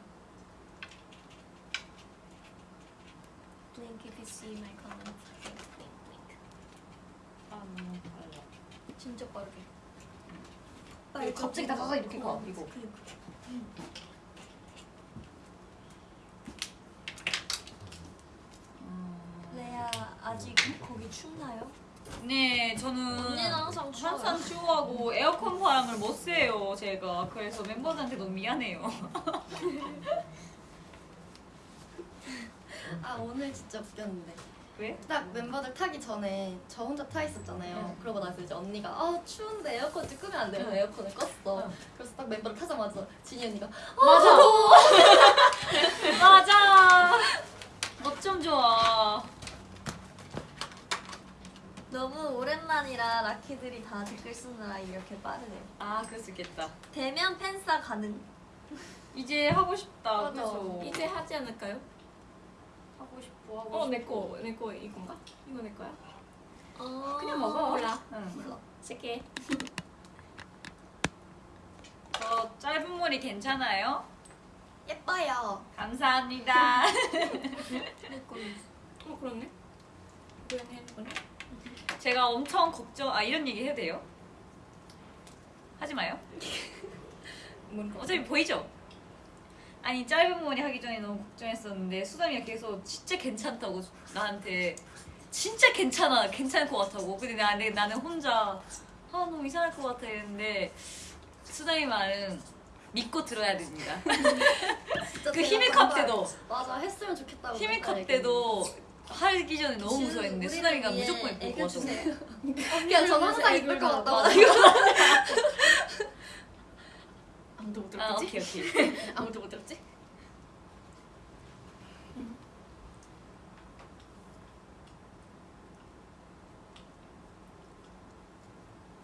Blink if you see my comment. Blink, blink, blink. 아 너무 빨라. 진짜 빠르게. 이거 갑자기 다가가 이렇게 가 이거. 레아 아직 거기 춥나요? 네, 저는 언니는 항상 추워요. 항상 추워하고 에어컨 바람을 못 쐬요, 제가. 그래서 멤버들한테 너무 미안해요. 아 오늘 진짜 웃겼는데. 왜? 딱 멤버들 타기 전에 저 혼자 타 있었잖아요. 응. 그러고 나서 이제 언니가 아 추운데 에어컨 좀 끄면 안 돼요? 응. 에어컨을 껐어. 응. 그래서 딱 멤버들 타자마자 진이 언니가 맞아. 맞아. 어쩜 좋아. 너무 오랜만이라 라키들이 다 댓글 쓰느라 이렇게 빠르네요. 아, 그럴 수 있겠다. 대면 팬싸 가능. 이제 하고 싶다. 맞아. 그래서 이제 하지 않을까요? 하고 싶어. 하고 어, 싶어. 내 거, 내 거 이건가? 이거 내 거야? 어... 그냥 먹어. 몰라. 응. 몰라. 쓸게. 저 짧은 머리 괜찮아요? 예뻐요. 감사합니다. 어, 그렇네. 그러네, 해주거네. 제가 엄청 걱정. 아 이런 얘기 해도 돼요? 하지 마요. 어차피 보이죠? 아니 짧은 머리 하기 전에 너무 걱정했었는데 수담이가 계속 진짜 괜찮다고 나한테 진짜 괜찮아 괜찮을 것 같다고. 근데 나, 내, 나는 혼자 아 너무 이상할 것 같아 했는데 수담이 말은 믿고 들어야 됩니다. 그 정말- 때도. 맞아 했으면 좋겠다고. 히미캅 때도 하기 전에 너무 우리를 수담이가 무조건 애교 것 같다고. 그냥 저는 항상 이쁠 것 같다고. 아무도 못아 들었지? 오케이 오케이 아무도 못 들었지?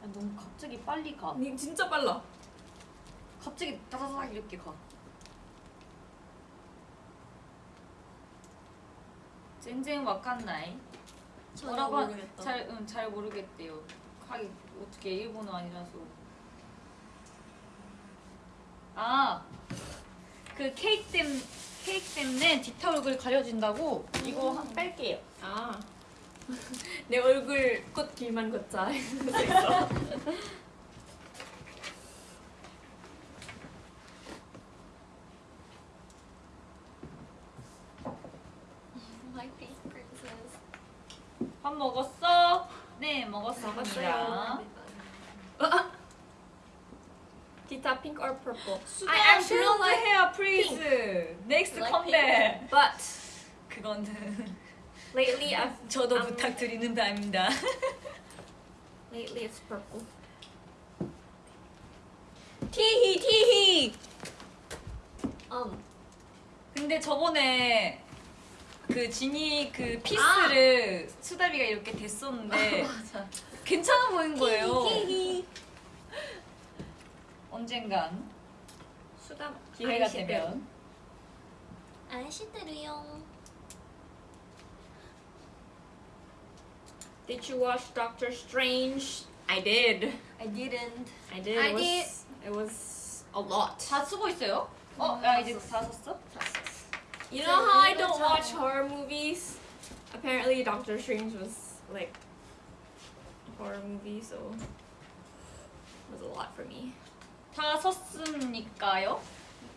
아, 너무 갑자기 빨리 가니 진짜 빨라. 갑자기 다다닥 이렇게 가. 젠젠 와칸나이. 뭐라고 한- 모르겠다. 잘, 응, 잘 모르겠대요. 하기 어떻게 일본어 아니라서. 아, 그 케이크 땜 케이크 때문에 얼굴 가려진다고 이거 한 뺄게요. 아. 내 얼굴 꽃 길만 걷자. 밥 먹었어? 네, 먹었습니다. 먹었어요. Tita, pink or purple? I actually like hair, please. Next Like come back. But 그거는 lately I've 저도 음. 부탁드리는 바입니다. lately it's purple. 티히 티히. 음. 근데 저번에 그 지니 그 피스를 수다비가 이렇게 됐었는데 맞아. 괜찮아 보인 거예요. 언젠간 수담 기회가 아이시대로. 되면 아시대로요. Did you watch Doctor Strange? I did. I didn't. I did. I it was, It was a lot. 다 쓰고 있어요? 어, 야 이제 다 썼어? You know how I don't watch horror movies? Apparently, Doctor Strange was like a horror movie, so it was a lot for me. 다 썼습니까요?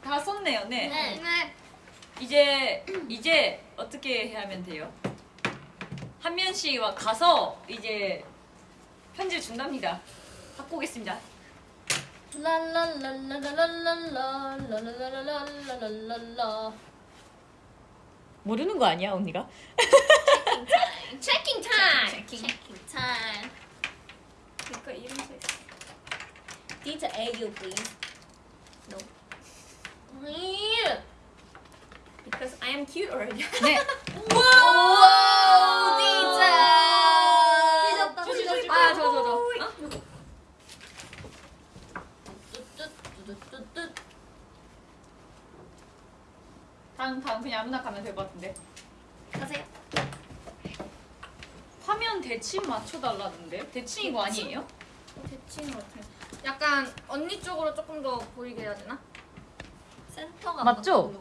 다 썼네요, 네. 네. 네. 이제 이제 어떻게 하면 돼요? 한면 씨와 가서 이제 편지를 준답니다. 갖고 오겠습니다. 모르는 거 아니야 언니가? Checking time. Checking time. Checking time. 그러니까 이름 써 있어. Dita Ayu, please. No. Yeah. Because I am cute already. 네. Whoa, 아, 저, 저, 저. 어? 다음 다음 그냥 아무나 가면 될 것 같은데. 가세요. 화면 대칭 맞춰달라는데 대칭 이거 아니에요? 대칭 같아. 약간 언니 쪽으로 조금 더 보이게 해야 되나? 센터가 맞죠?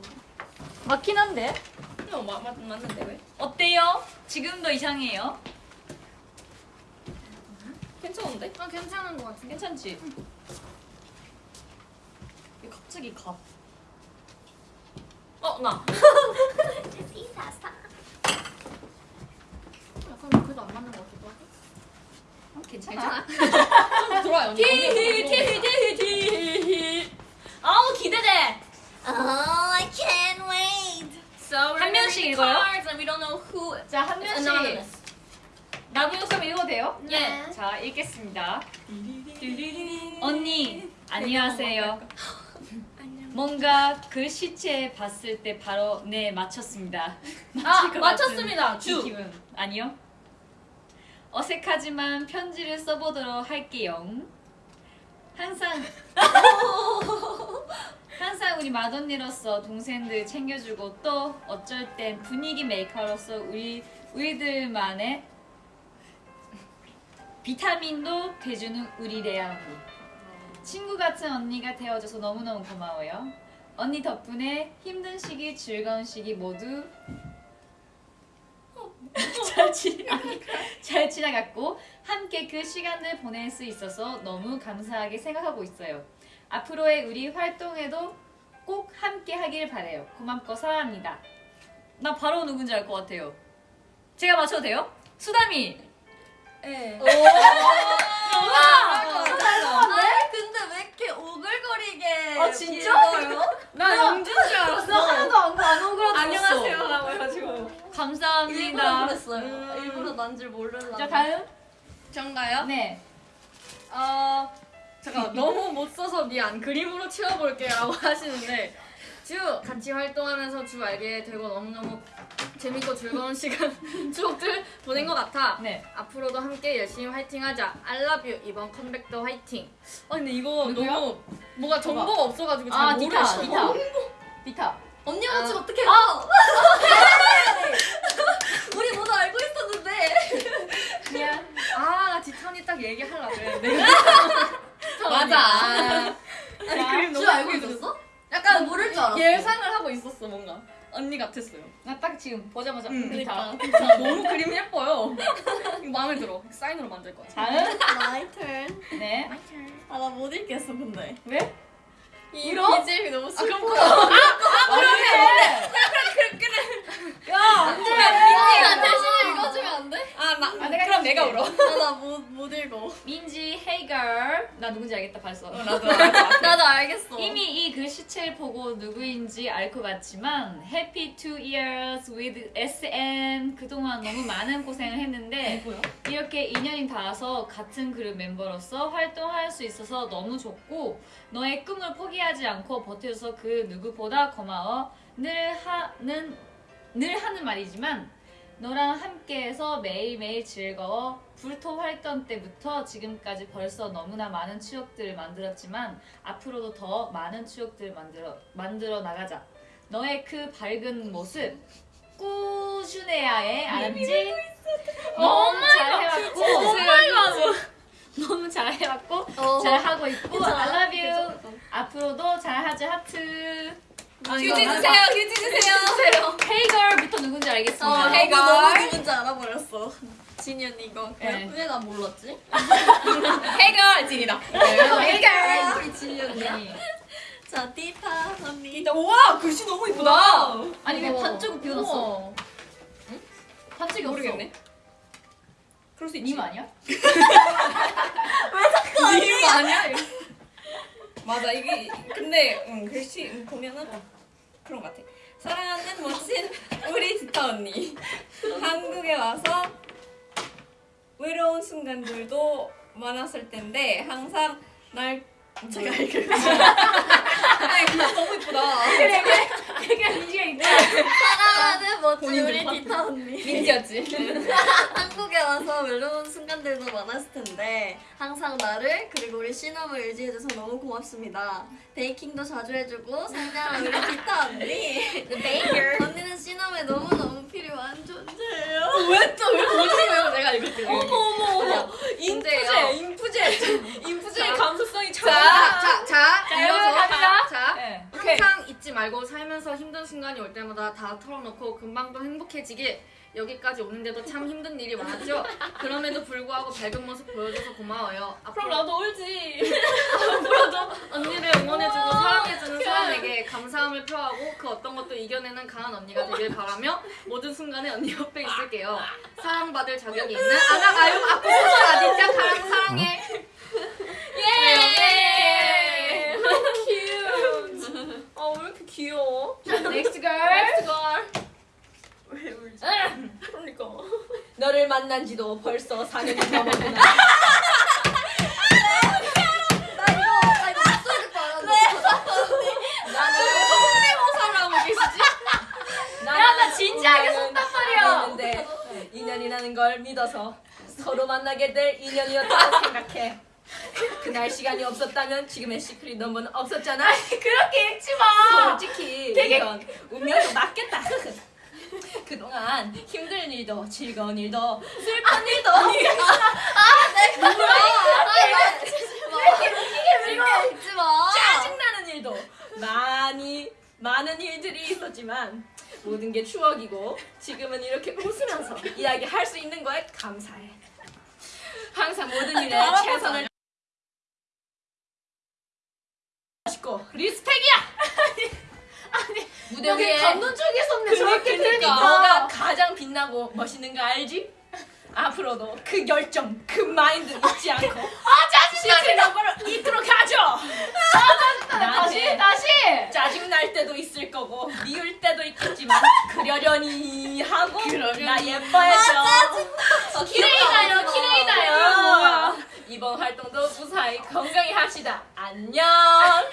맞긴 한데. 어, 마, 맞, 맞는데 왜? 어때요? 지금도 이상해요? 괜찮은데? 아 괜찮은 것 같은데. 괜찮지? 왜 갑자기 가? 어, 나. 약간 그래도 안 맞는 것 같기도 하고. 어, 괜찮아. 좋아요, 언니. 티티티티티. 아우 기대돼. Oh, I can't wait. So we're 한 명씩 읽어요? cards and we don't know who. 자, 한 It's 명씩. 나무 요소 읽어도 돼요? 예. 자, 읽겠습니다. 언니, 안녕하세요. 뭔가 글씨체 봤을 때 바로 네 맞췄습니다. 아 맞췄습니다. 주. 기분 아니요? 어색하지만 편지를 써보도록 할게요. 항상 항상 우리 맏언니로서 동생들 챙겨주고 또 어쩔 땐 분위기 메이커로서 우리 우리들만의 비타민도 돼주는 우리 레아부 친구 같은 언니가 되어줘서 너무너무 고마워요. 언니 덕분에 힘든 시기 즐거운 시기 모두 잘, 지, 아니, 잘 지나갔고 함께 그 시간을 보낼 수 있어서 너무 감사하게 생각하고 있어요. 앞으로의 우리 활동에도 꼭 함께 하길 바래요. 고맙고 사랑합니다. 나 바로 누군지 알 것 같아요. 제가 맞춰도 돼요? 수담이. 예. 아, 근데 왜 이렇게 오글거리게 아, 진짜? 읽어요? 나 영준 줄 알았어. 하나도 안, 안 오그라들었어. 안녕하세요. 라고 해가지고. 일부러 감사합니다. 그랬어요 음. 일부러 난 줄 모르려고 자 다음. 전가요? 네. 어 잠깐 너무 못 써서 미안 그림으로 채워볼게라고 하시는데 주 같이 활동하면서 주 알게 되고 너무너무 재밌고 즐거운 시간 추억들 보낸 것 같아 네. 앞으로도 함께 열심히 화이팅하자 I love you 이번 컴백도 화이팅 아, 근데 이거 누구야? 너무 뭐가 정보가 없어가지고 잘 아 모르겠어. 디타. 디타. 디타. 언니 같이 아. 어떻게 알아 우리 모두 알고 있었는데 미안. 아 디탄이 딱 얘기하려고 그랬는데 맞아. 아니, 자, 그림 너무 줄 알고 있었어? 나 약간 모를 줄 알았어 예상을 하고 있었어, 뭔가. 언니 같았어요. 나 딱 지금 보자마자 응, 디타. 너무 그림 예뻐요. 마음에 들어. 사인으로 만들 거야. 다음. My turn. 네. 아, 나 못 읽겠어, 근데. 왜? 이 울어? BGM이 너무 아 슬퍼. 그럼 아 그러네. 야 안돼. 언니가 대신 읽어주면 안 돼? 아, 나, 아, 내가 그럼 내가. 울어. 아, 나 못, 못 읽어. 민지 hey girl. 나 누군지 알겠다 벌써. 나도 알아. 나도 알겠어. 이미 이 글씨체를 보고 누구인지 알 것 같지만 Happy two years with SN 그동안 너무 많은 고생을 했는데 이렇게 인연이 닿아서 같은 그룹 멤버로서 활동할 수 있어서 너무 좋고 너의 꿈을 포기 하지 않고 버텨줘서 그 누구보다 고마워 늘 하는 늘 하는 말이지만 너랑 함께해서 매일매일 즐거워 불토 활동 때부터 지금까지 벌써 너무나 많은 추억들을 만들었지만 앞으로도 더 많은 추억들을 만들어 만들어 나가자. 너의 그 밝은 모습 꾸준해야 해. 알았지? 너무 잘해왔고 너무 잘해왔고 어. 잘하고 있고 I love you. 앞으로도 잘하자 하트. 휴지 주세요, 휴지 주세요. 헤이걸부터 누군지 알겠습니다. 어, hey, 이거 girl. 너무 누군지 알아버렸어. 진이 언니 이거. 네. 왜난 몰랐지? 해결 진이다. 해결 우리 진이 언니야? 네. 자, 띠타 언니. 우와 글씨 너무 이쁘다. 아니 왜 어머. 반쪽을 비워놨어? 반쪽이 모르겠네. 그럴 수 있지. 님 아니야? 님 아니야? 맞아 이게 근데 응, 글씨 응, 보면은 그런 것 같아. 사랑하는 멋진 우리 디타 언니. 한국에 와서 외로운 순간들도 많았을 텐데 항상 날 제가 읽을게요. 아니 그거 너무 이쁘다. 사랑하는 멋진 우리 디타 언니. 민지였지. 한국에 와서 외로운 순간들도 많았을 텐데 항상 나를 그리고 우리 신업을 의지해줘서 너무 고맙습니다. 베이킹도 자주 해주고 상냥한 우리 디타 언니. 언니는 신업에 너무 너무 필요한 존재예요. 왜 또 왜 거짓말해요? 내가 읽을게요. 어머 어머 어머. 인프제, 인프제. 인프제의 감수성이 참. 자, 자, 자, 자, 이어서 자, 네. 항상 잊지 말고 살면서 힘든 순간이 올 때마다 다 털어놓고 금방 또 행복해지길 여기까지 오는데도 참 힘든 일이 많았죠. 그럼에도 불구하고 밝은 모습 보여줘서 고마워요. 앞으로 나도 울지. 앞으로도 언니를 응원해주고 사랑해주는 사람에게 감사함을 표하고 그 어떤 것도 이겨내는 강한 언니가 되길 바라며 모든 순간에 언니 옆에 있을게요. 사랑받을 자격이 있는 아유 아코모토 아디짱 사랑해. 예. cute. 아왜 이렇게 Next girl. 왜 울지? 그러니까. 너를 만난 지도 벌써 4년이 넘었구나. 나는 성대모사를 하고 계시지? 야, 나 진지하게 썼단 말이야. 인연이라는 걸 믿어서 서로 만나게 될 인연이었다고 생각해. 그날 시간이 없었다면 지금의 시크릿 넘버는 없었잖아. 그렇게 읽지 마. 솔직히 이건 운명이 맞겠다. 그동안 힘든 일도 즐거운 일도 슬픈 일도 읽지 마. 짜증나는 일도 많이 많은 일들이 있었지만 모든 게 추억이고 지금은 이렇게 웃으면서 이야기할 수 있는 거에 감사해. 항상 모든 일에 최선을 하시고 리스펙이야. 아니 무대 위에 감동 쪽에 섰네 저렇게 그러니까. 너가 가장 빛나고 멋있는 거 알지? 앞으로도 그 열정, 그 마인드 잊지 않고 아 넘버를 이끌어 가죠. 다시 다시 짜증 날 때도 있을 거고 미울 때도 있겠지만 그러려니 하고 나 예뻐해줘. 어, 키레이다요 키레이다요. 이번 활동도 무사히 건강히 합시다. 안녕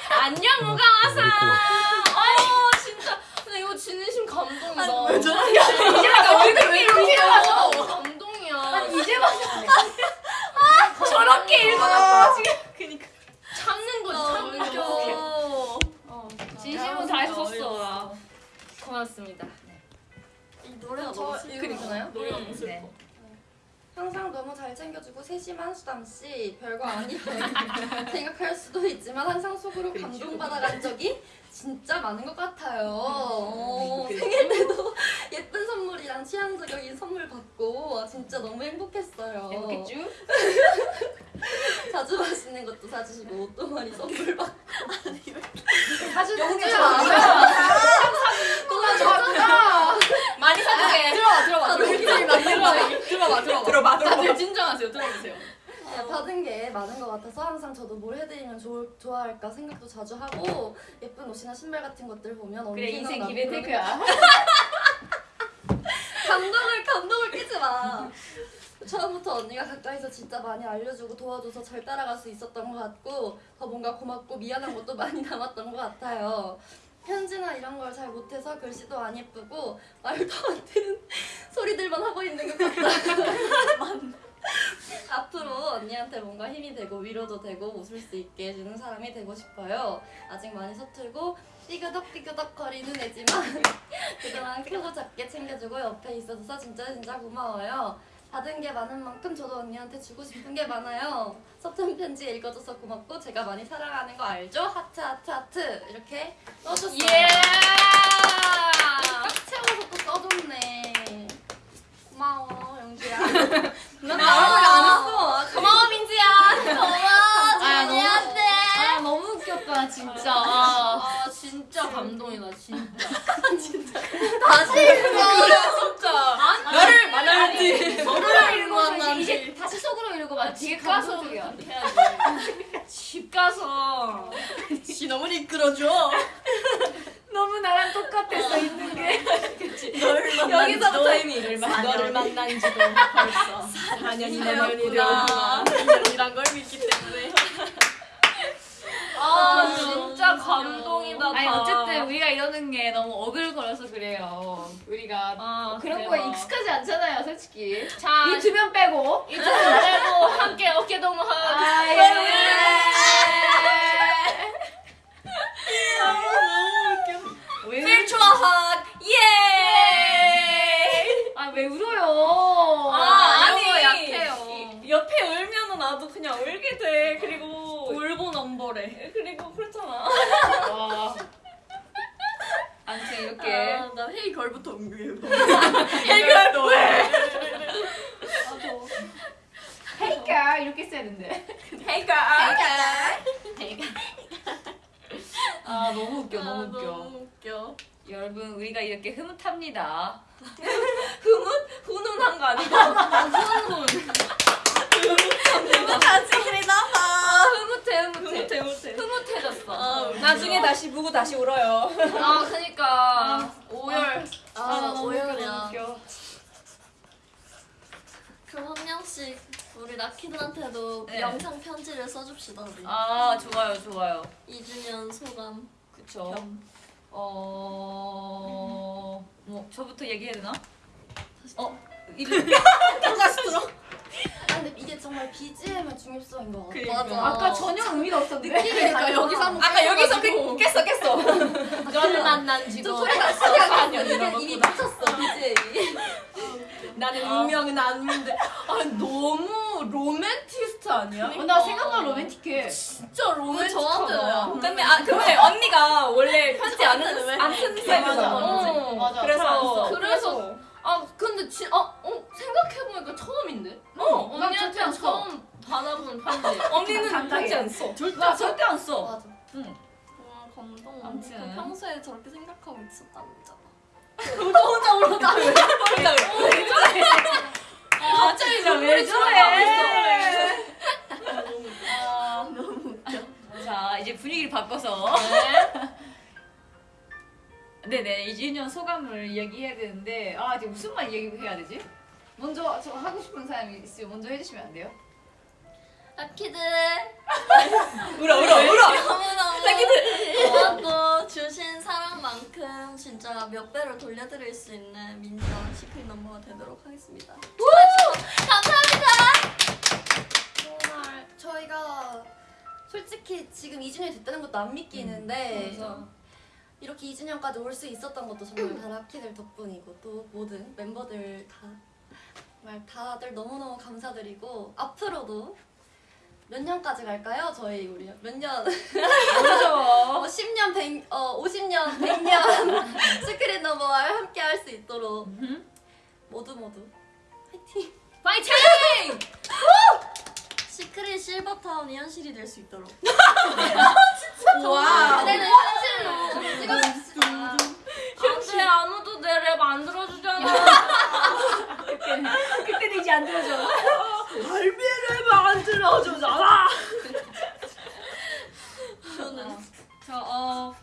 안녕 무가와사. 어 진짜 근데 이거 진심 감동이다. 왜 저래? 이제 나 얼굴 이렇게 해가지고 감동이야. 이제 봐. 저렇게 읽어놨어 지금. 그니까 참는 거지 참는 거. 진심으로 다 썼어. 고맙습니다. 이 노래가 저 너무 슬퍼. 읽어주나요? 노래가 너무 슬퍼. 네. 항상 너무 잘 챙겨주고 세심한 수담씨 별거 아니라고 생각할 수도 있지만 항상 속으로 감동받아간 적이 진짜 많은 것 같아요 어, 생일 때도 예쁜 선물이랑 취향 저격인 선물 받고 와, 진짜 너무 행복했어요 행복했죠? 자주 맛있는 것도 사주시고 옷도 많이 선물 받고 사주는 게 많이 사주게. 들어봐, 들어봐, 들어봐. 들어봐, 들어봐, 들어봐. 다들 진정하세요. 들어보세요. 네, 받은 게 많은 것 같아서 항상 저도 뭘 해드리면 좋, 좋아할까 생각도 자주 하고 예쁜 옷이나 신발 같은 것들 보면 그래 인생 기벤테크야. 감동을 감동을 끼지 마. 처음부터 언니가 가까이서 진짜 많이 알려주고 도와줘서 잘 따라갈 수 있었던 것 같고 더 뭔가 고맙고 미안한 것도 많이 남았던 것 같아요. 편지나 이런 걸 잘 못해서 글씨도 안 예쁘고 말도 안 되는 소리들만 하고 있는 것 같다. 앞으로 언니한테 뭔가 힘이 되고 위로도 되고 웃을 수 있게 해주는 사람이 되고 싶어요. 아직 많이 서툴고 삐그덕삐그덕 거리는 애지만 그동안 크고 작게 챙겨주고 옆에 있어줘서 진짜 진짜 고마워요. 받은 게 많은 만큼 저도 언니한테 주고 싶은 게 많아요. 서툰 편지 읽어줘서 고맙고 제가 많이 사랑하는 거 알죠? 하트 하트 하트 이렇게 써줬어요. 예. 꽉 채워서 또 써줬네. 고마워 영주야. 난 말을 안 했어. 고마워 민지야. 고마워 웃겼다 진짜. 아 진짜 감동이다 진짜. 다시 읽어. 진짜. 나를 만나야지. 속으로 읽고 이제 다시 속으로 막 되게 집 가서 감동적이야. 집 가서 지 너무 이끌어줘. 너무 나랑 똑같았어 있는 게. 여기서부터 의미를 너를 만난 지도 벌써 4년이 되었구나. 인연이란 걸 믿기 때문에. 아 진짜 감동이다. 아니 다. 어쨌든 우리가 이러는 게 너무 어글거려서 그래요. 우리가 아, 그런 대박. 거에 익숙하지 않잖아요, 솔직히. 자, 이 두 명 빼고. 함께 어깨 동무하고. 아, 예. hug. 예. 아, 왜 울어요? 아, 아니. 아니 약해요. 옆에 울면은 나도 그냥 울게 돼. 그리고 울보 넘버래. 그리고 그렇잖아. 와. 아무튼 이렇게. 아, 나 헤이 걸부터 옮겨요. 해결도 해. 헤이까 이렇게 써야 된대. 해결. 아, 너무 웃겨, 아, 너무 웃겨. 너무 웃겨. 여러분, 우리가 이렇게 흐뭇합니다. 훈훈한 거 아니고. 사진이나 봐. 흐뭇 해, 흐뭇해. 못해 못해. 흐뭇해졌어. 나중에 다시 보고 다시 울어요. 아, 그니까. 오열. 아, 너무 오열이야. 웃겨. 그럼 한 명씩 우리 라키들한테도 네. 영상 편지를 써줍시다 우리. 아, 좋아요, 좋아요. 2주년 소감. 그쵸. 어, 뭐, 저부터 얘기해야 되나? 어, 들어. 아 근데 이게 정말 BGM의 중요성인 것 같아. 맞아. 아까 전혀 의미가 없었는데. 그러니까 여기서 한번 아까 여기서 깼- 깼어 깼어. 너를 만난 소리가 소리가 아니야. 이게 이미 미쳤어 BGM이. 나는 운명은 아닌데. 아 너무 로맨티스트 아니야? 어, 나 생각보다 로맨틱해. 진짜 로맨틱하다. 저한테는 근데 아 근데 언니가 원래 편지 안안쓴 스타일이잖아. 어, 맞아. 그래서 그래서 아 근데 진 아, 어 생각해보니까 처음인데? 어난 언니한테. 처음 받아본 편지 언니는 안 써. 절대, 나 절대 안 써. 맞아. 와 감동. 아무튼. 그 평소에 저렇게 생각하고 있었다는 점. 혼자 울었다. 혼자 울어. 아, 갑자기 나왜 저래? 아, 너무 웃겨. 자, 이제 분위기를 바꿔서. 네 네, 2주년 소감을 이야기해야 되는데, 아, 이제 무슨 말 얘기해야 되지? 먼저 저 하고 싶은 사람이 있으면 먼저 해주시면 안 돼요? 라키들 울어 울어 울어. 너무너무 고맙고 주신 사랑만큼 진짜 몇 배로 돌려드릴 수 있는 민정 시크릿 넘버가 되도록 하겠습니다. 정말 저희가 솔직히 지금 2주년이 됐다는 것도 안 믿기는데 이렇게 2주년까지 올 수 있었던 것도 정말 다 라키들 덕분이고 또 모든 멤버들 다 정말 다들 너무너무 감사드리고 앞으로도 몇 년까지 갈까요? 저희 우리 몇 년? 모르죠. 어, 10년, 100, 어, 50년, 100년 시크릿 넘버와 함께 할 수 있도록 모두 모두 화이팅! 파이팅! 시크릿 실버타운이 현실이 될 수 있도록. 와. 그대는 현실로 찍어줍시다. 근데 아무도 내 랩 안 들어주잖아. 그때는 이제 안 들어줘. 알비를 안 들어주잖아. 저는 저 어,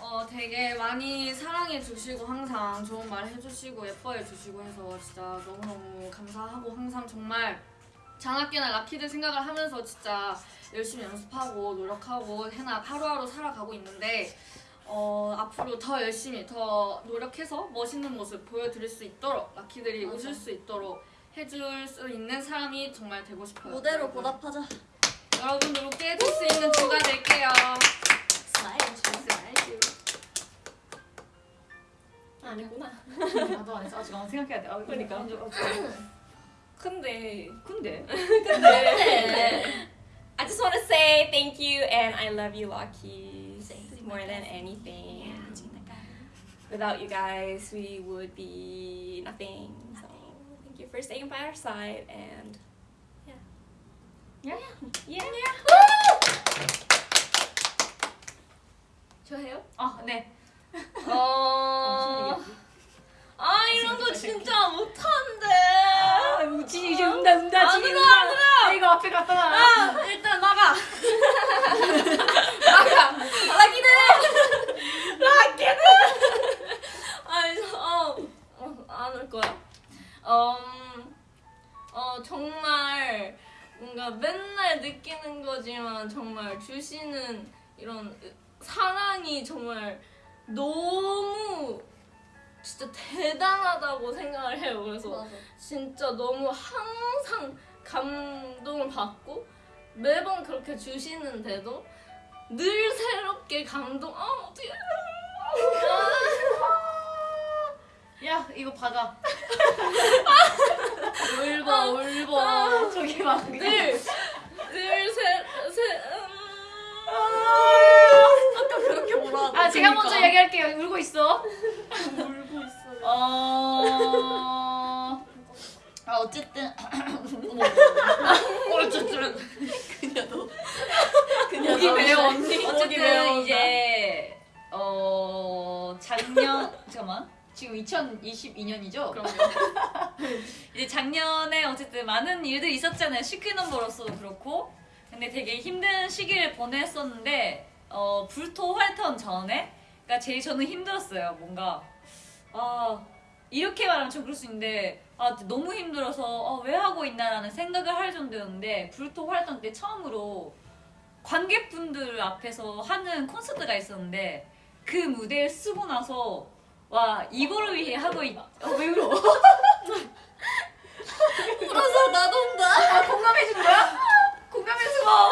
어 되게 많이 사랑해 주시고 항상 좋은 말 해주시고 예뻐해 주시고 해서 진짜 너무너무 감사하고 항상 정말 장학기나 라키들 생각을 하면서 진짜 열심히 연습하고 노력하고 해나 하루하루 살아가고 있는데 어, 앞으로 더 열심히 더 노력해서 멋있는 모습 보여드릴 수 있도록 라키들이 맞아. 웃을 수 있도록 해줄 수 있는 사람이 정말 되고 싶어요. 무대로 여러분. 보답하자. 여러분들 웃게 해줄 수 있는 주가 될게요. Smile. 아니구나. 나도 안 했어. 아직 안 생각해야 돼. 아, 그러니까. 먼저, 어, 근데 근데 I just want to say thank you and I love you, Lucky, more than anything. Without you guys, we would be nothing. So thank you for staying by our side and yeah. Yeah. Yeah. 좋아해요? 아, 네. 어. 아 이런 거 진짜 못한데. 아 우진이 이제 운다 운다 아, 지금 울어, 안 울어. 이거 앞에 갖다 놔. 아, 일단 나가. 나가. 나기는 나기는 아니 어안올 어, 거야. 음, 어 정말 뭔가 맨날 느끼는 거지만 정말 주시는 이런 사랑이 정말 너무 진짜 대단하다고 생각을 해요. 그래서 맞아. 진짜 너무 항상 감동을 받고 매번 그렇게 주시는데도 늘 새롭게 감동. 아 어떻게? 야 이거 받아. 울버 울버. 저기 막 늘늘새새 아 까 그렇게 뭐라 아 제가 먼저 얘기할게요. 울고 있어. 울고 있어. 어. 아 어쨌든 어쨌든 그냥 너. 목이 메어 언니. 어쨌든 이제 어 작년 잠깐만 지금 2022년이죠? 그럼요. 이제 작년에 어쨌든 많은 일들이 있었잖아요. 시크 넘버로서도 그렇고. 근데 되게 힘든 시기를 보냈었는데 어 불토 활동 전에 그러니까 제일 저는 힘들었어요. 뭔가 아 이렇게 말하면 좀 그럴 수 있는데 아 너무 힘들어서 어, 왜 하고 있나라는 생각을 할 정도였는데 불토 활동 때 처음으로 관객분들 앞에서 하는 콘서트가 있었는데 그 무대를 쓰고 나서 와 이거를 위해 하고 있. 어, 왜 울어? 울어서 나도 온다. 아 공감해 준 거야? 공감해 줘.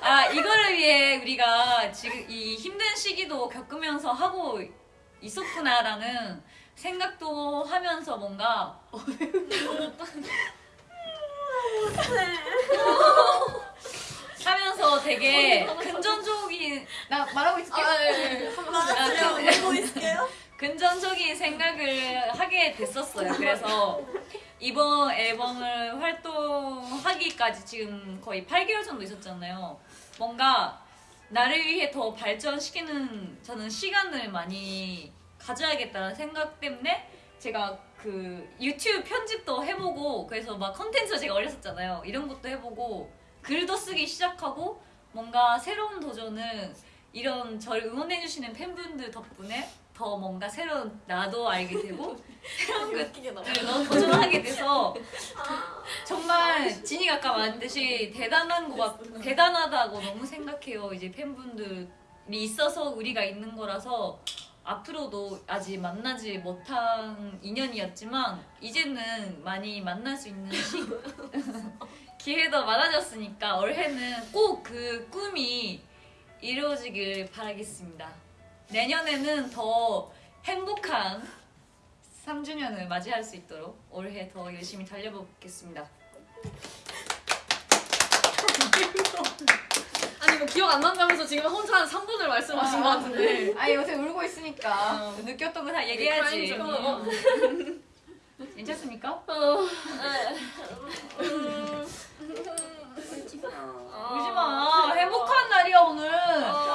아 이거를 위해 우리가 지금 이 힘든 시기도 겪으면서 하고 있었구나라는 생각도 하면서 뭔가 하면서 되게 근전적인 나 말하고 있을게. 아, 예, 예. 아, 근- 울고 있을게요. 근전적인 생각을 하게 됐었어요. 그래서 이번 앨범을 활동하기까지 지금 거의 8개월 정도 있었잖아요. 뭔가 나를 위해 더 발전시키는 저는 시간을 많이 가져야겠다는 생각 때문에 제가 그 유튜브 편집도 해보고 그래서 막 컨텐츠 제가 올렸었잖아요. 이런 것도 해보고 글도 쓰기 시작하고 뭔가 새로운 도전은 이런 저를 응원해주시는 팬분들 덕분에 더 뭔가 새로운 나도 알게 되고 새로운. 것들을 더 도전하게 돼서 정말 진이가 아까 말했듯이 대단한 거 같, 대단하다고 너무 생각해요. 이제 팬분들이 있어서 우리가 있는 거라서 앞으로도 아직 만나지 못한 인연이었지만 이제는 많이 만날 수 있는 시 기회도 많아졌으니까 올해는 꼭 그 꿈이 이루어지길 바라겠습니다. 내년에는 더 행복한 3주년을 맞이할 수 있도록 올해 더 열심히 달려보겠습니다. 아니 뭐 기억 안 난다면서 지금 혼자 한 3분을 말씀하신 것 같은데. 아 요새 울고 있으니까 느꼈던 거 다 얘기해야지. 어, 어. 괜찮습니까? 어, 울지 마. 행복한 날이야 오늘.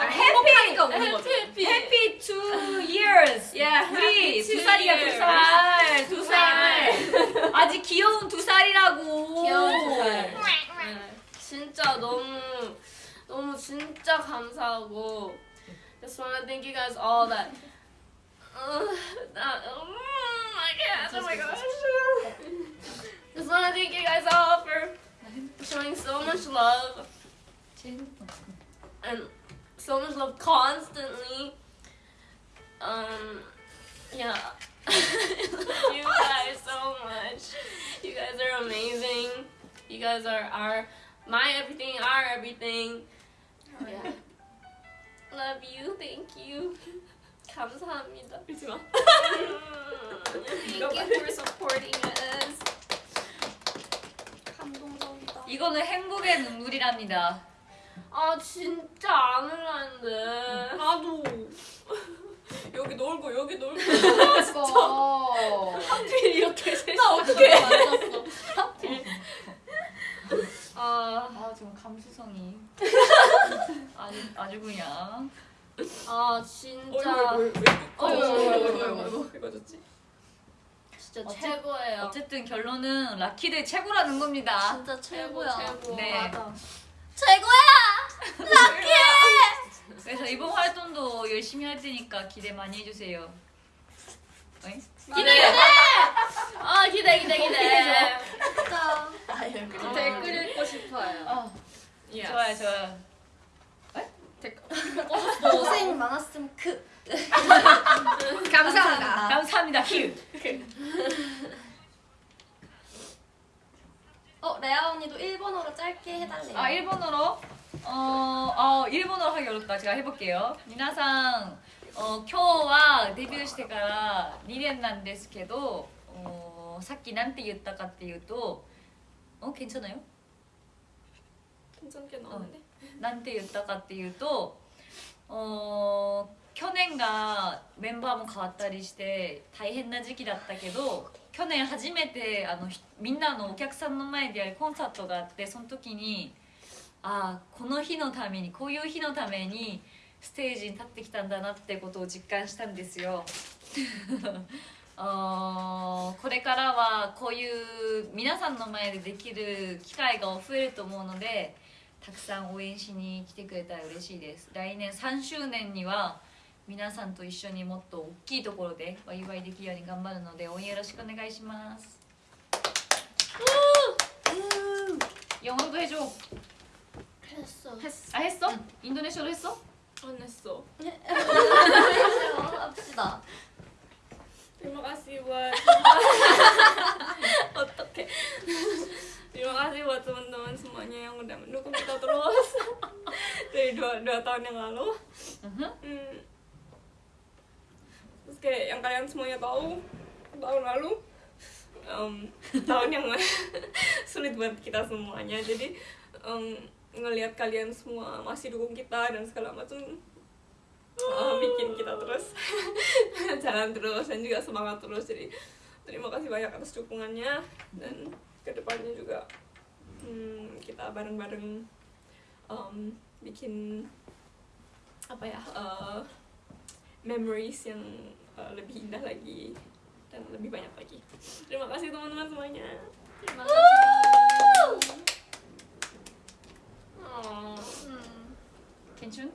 행복하니까 우는 거지. 해피 Happy two years. Yeah, 우리 두 살이야 두. 살. 두 살. 아직 귀여운 두 살이라고. 귀여운 두 살. 네. 진짜 너무 너무 진짜 감사하고 just wanna thank you guys all that uh, that um, I can't oh my gosh just wanna thank you guys all for showing so much love and so much love constantly um yeah you guys so much you guys are amazing you guys are our my everything, our everything. Yeah. Love you. Thank you. 감사합니다. 울지 마. Thank you for supporting us. 이거는 행복의 눈물이랍니다. 아 진짜 안 울었는데. 나도. 여기 놀고 여기 놀고. 그러니까. 하필 이렇게 셋이. 나 어떻게? 아, 아 지금 감수성이 아주 아주 그냥 아 진짜. 어이구, 어이구, 어이구, 어이구, 어이구, 어이구, 어이구, 이거 좋지? 진짜 어째, 최고예요. 어쨌든 결론은 라키들 최고라는 겁니다. 진짜 최고야. 최고, 네. 맞아. 최고야! 라키! 그래서 이번 활동도 열심히 할 테니까 기대 많이 해주세요. 기대 기대! 아, 네. 아 기대 기대 기대. 진짜. 아, 댓글 읽고 싶어요. 어. 좋아요 좋아요. 에? 댓글. 어, 고생 많았음 크. 감사합니다. 감사합니다. 휴. 어 레아 언니도 일본어로 짧게 해달래요. 아 일본어로 어, 어 일본어로 하기 어렵다. 제가 해볼게요. 미나상 어, 今日はデビューしてから2年なんですけど、おさっきなんて言ったかっていうと、어 괜찮아요? 괜찮게 나오는데. なんて言ったかっていうと、お 去年がメンバーも変わったりして大変な時期だったけど去年初めてあのみんなのお客さんの前でやるコンサートがあってその時にああこの日のためにこういう日のためにステージに立ってきたんだなってことを実感したんですよ。あこれからはこういう皆さんの前でできる機会が増えると思うのでたくさん応援しに来てくれたら嬉しいです来年3周年には皆さんと一緒にもっと大きいところでお祝いできるように頑張るので応援よろしくお願いします영어도 해줘 했어. 아 했어? 인도네시아로 했어? 안 했어. 합시다. Terima kasih buat Oke. Terima kasih buat teman-teman semuanya yang udah mendukung kita terus dari dua, dua tahun yang lalu. Mhm. Hmm. Terus kayak yang kalian semuanya tahu tahun lalu em, tahun yang sulit buat kita semuanya. Jadi em, ngelihat kalian semua masih dukung kita dan segala macam eh, bikin kita terus jalan terus dan juga semangat terus jadi terima kasih banyak atas dukungannya dan ke depannya juga hmm, kita bareng-bareng em, bikin apa ya eh, memories yang uh, lebih indah lagi dan lebih banyak lagi. Terima kasih teman-teman semuanya. Terima kasih. Oh. hmm. Kenchun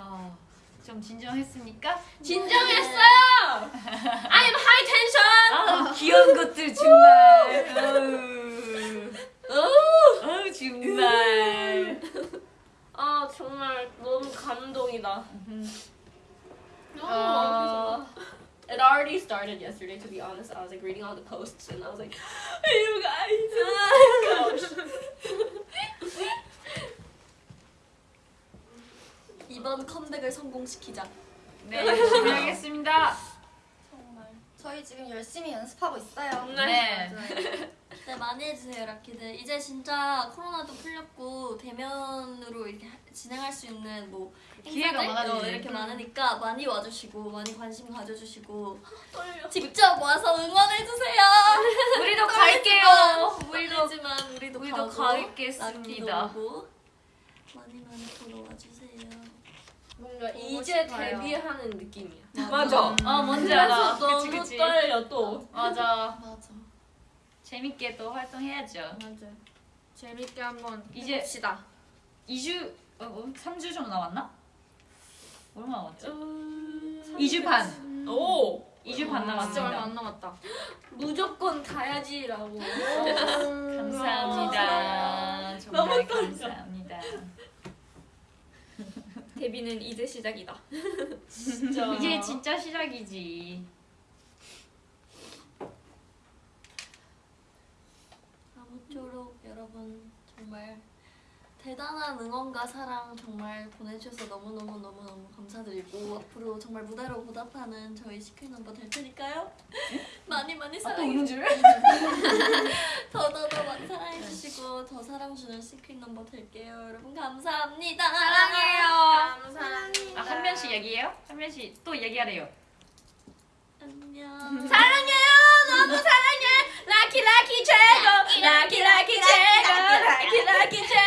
Oh. 아, 좀 진정했습니까? 진정했어요 I'm high tension 아, 귀여운 것들 정말. 아우, 정말. 아 정말 너무 감동이다 음. Uh, it already started yesterday, to be honest. I was like reading all the posts and I was like, you guys. 이번 컴백을 성공시키자. 네, 열심히 하겠습니다. 정말. 저희 지금 열심히 연습하고 있어요. 네. 네 많이 해주세요 라키들. 이제 진짜 코로나도 풀렸고 대면으로 이렇게 하- 진행할 수 있는 뭐 기회가. 어, 이렇게 많으니까 많이 와주시고 많이 관심 가져주시고 떨려. 직접 와서 응원해주세요. 우리도 갈게요. 우리도 떨리지만 우리도, 우리도 가고, 가겠습니다. 많이 많이 보러 와주세요. 뭔가 이제 데뷔하는 느낌이야. 맞아 어, 뭔지 알아. 그치, 너무 그치. 떨려 또. 맞아. 맞아. 재밌게 또 활동해야죠. 맞아. 재밌게 한번 이제- 해봅시다. 2주, 어, 어, 3주 정도 남았나? 얼마 남았지? 음, 2주 반. 오 2주 반 진짜 얼마 남았습니다. 안 남았다. 무조건 가야지라고. 감사합니다. 정말 감사합니다. 데뷔는 이제 시작이다 진짜. 이제 진짜 시작이지. 아무쪼록 여러분 정말 대단한 응원과 사랑 정말 보내주셔서 너무너무너무너무 감사드리고 앞으로 정말 무대로 보답하는 저희 시크릿 넘버 될 테니까요 많이 많이 아, 또 사랑해 우는 줄? 더더더 많이 사랑해주시고 더 사랑 주는 시크릿 넘버 될게요 여러분 감사합니다 사랑해요. 감사합니다. 아, 한 명씩 얘기해요? 한 명씩 또 얘기하래요. 안녕 사랑해요. 너무 사랑해. 락키 락키 최고. 락키 락키 최고. 락키 락키 최고.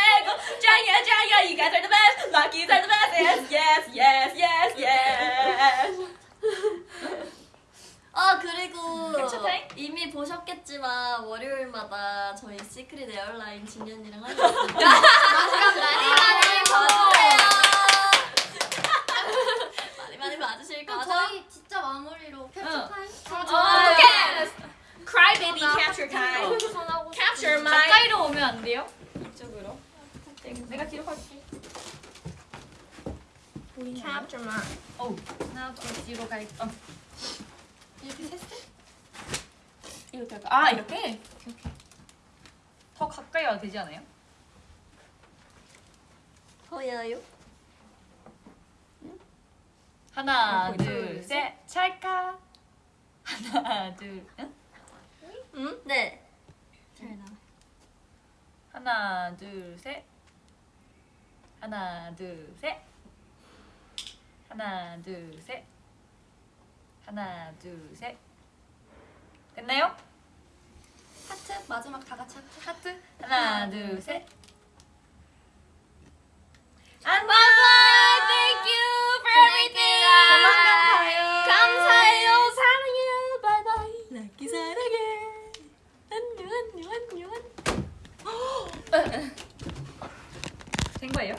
yeah, yeah, yeah, you guys are the best. Lockeys are the best. Yes, yes, yes, yes, yes. 아 그리고 이미 보셨겠지만 월요일마다 저희 시크릿 에어라인 진현이랑 하고 있습니다. 마지막 날이 봐주세요. 많이 많이 봐주실 거죠? 저희 진짜 마무리로 캡처 타임? 어떡해! Cry baby capture time. capture my. 가까이로 오면 안 돼요? 내가 기록할게. 캡처만. 오, 하나, 둘, 뒤로 갈. 어. 이렇게 셋, 셋? 이렇게 할까? 아, 이렇게? 이렇게, 더 가까이 와도 되지 않아요? 보여요? 하나, 어, 둘, 둘, 셋. 찰까? 하나, 둘, 응? 응? 네. 잘 나와. 하나, 둘, 셋. 하나 둘 셋 하나 둘 셋 하나 둘 셋 됐나요? 하트 마지막 다 같이 하트. 하트 하나 둘 셋 안녕 Thank you for everything. 감사해요. 사랑해요. Bye bye. 락키 사랑해. 안녕 안녕 안녕. 된 거예요?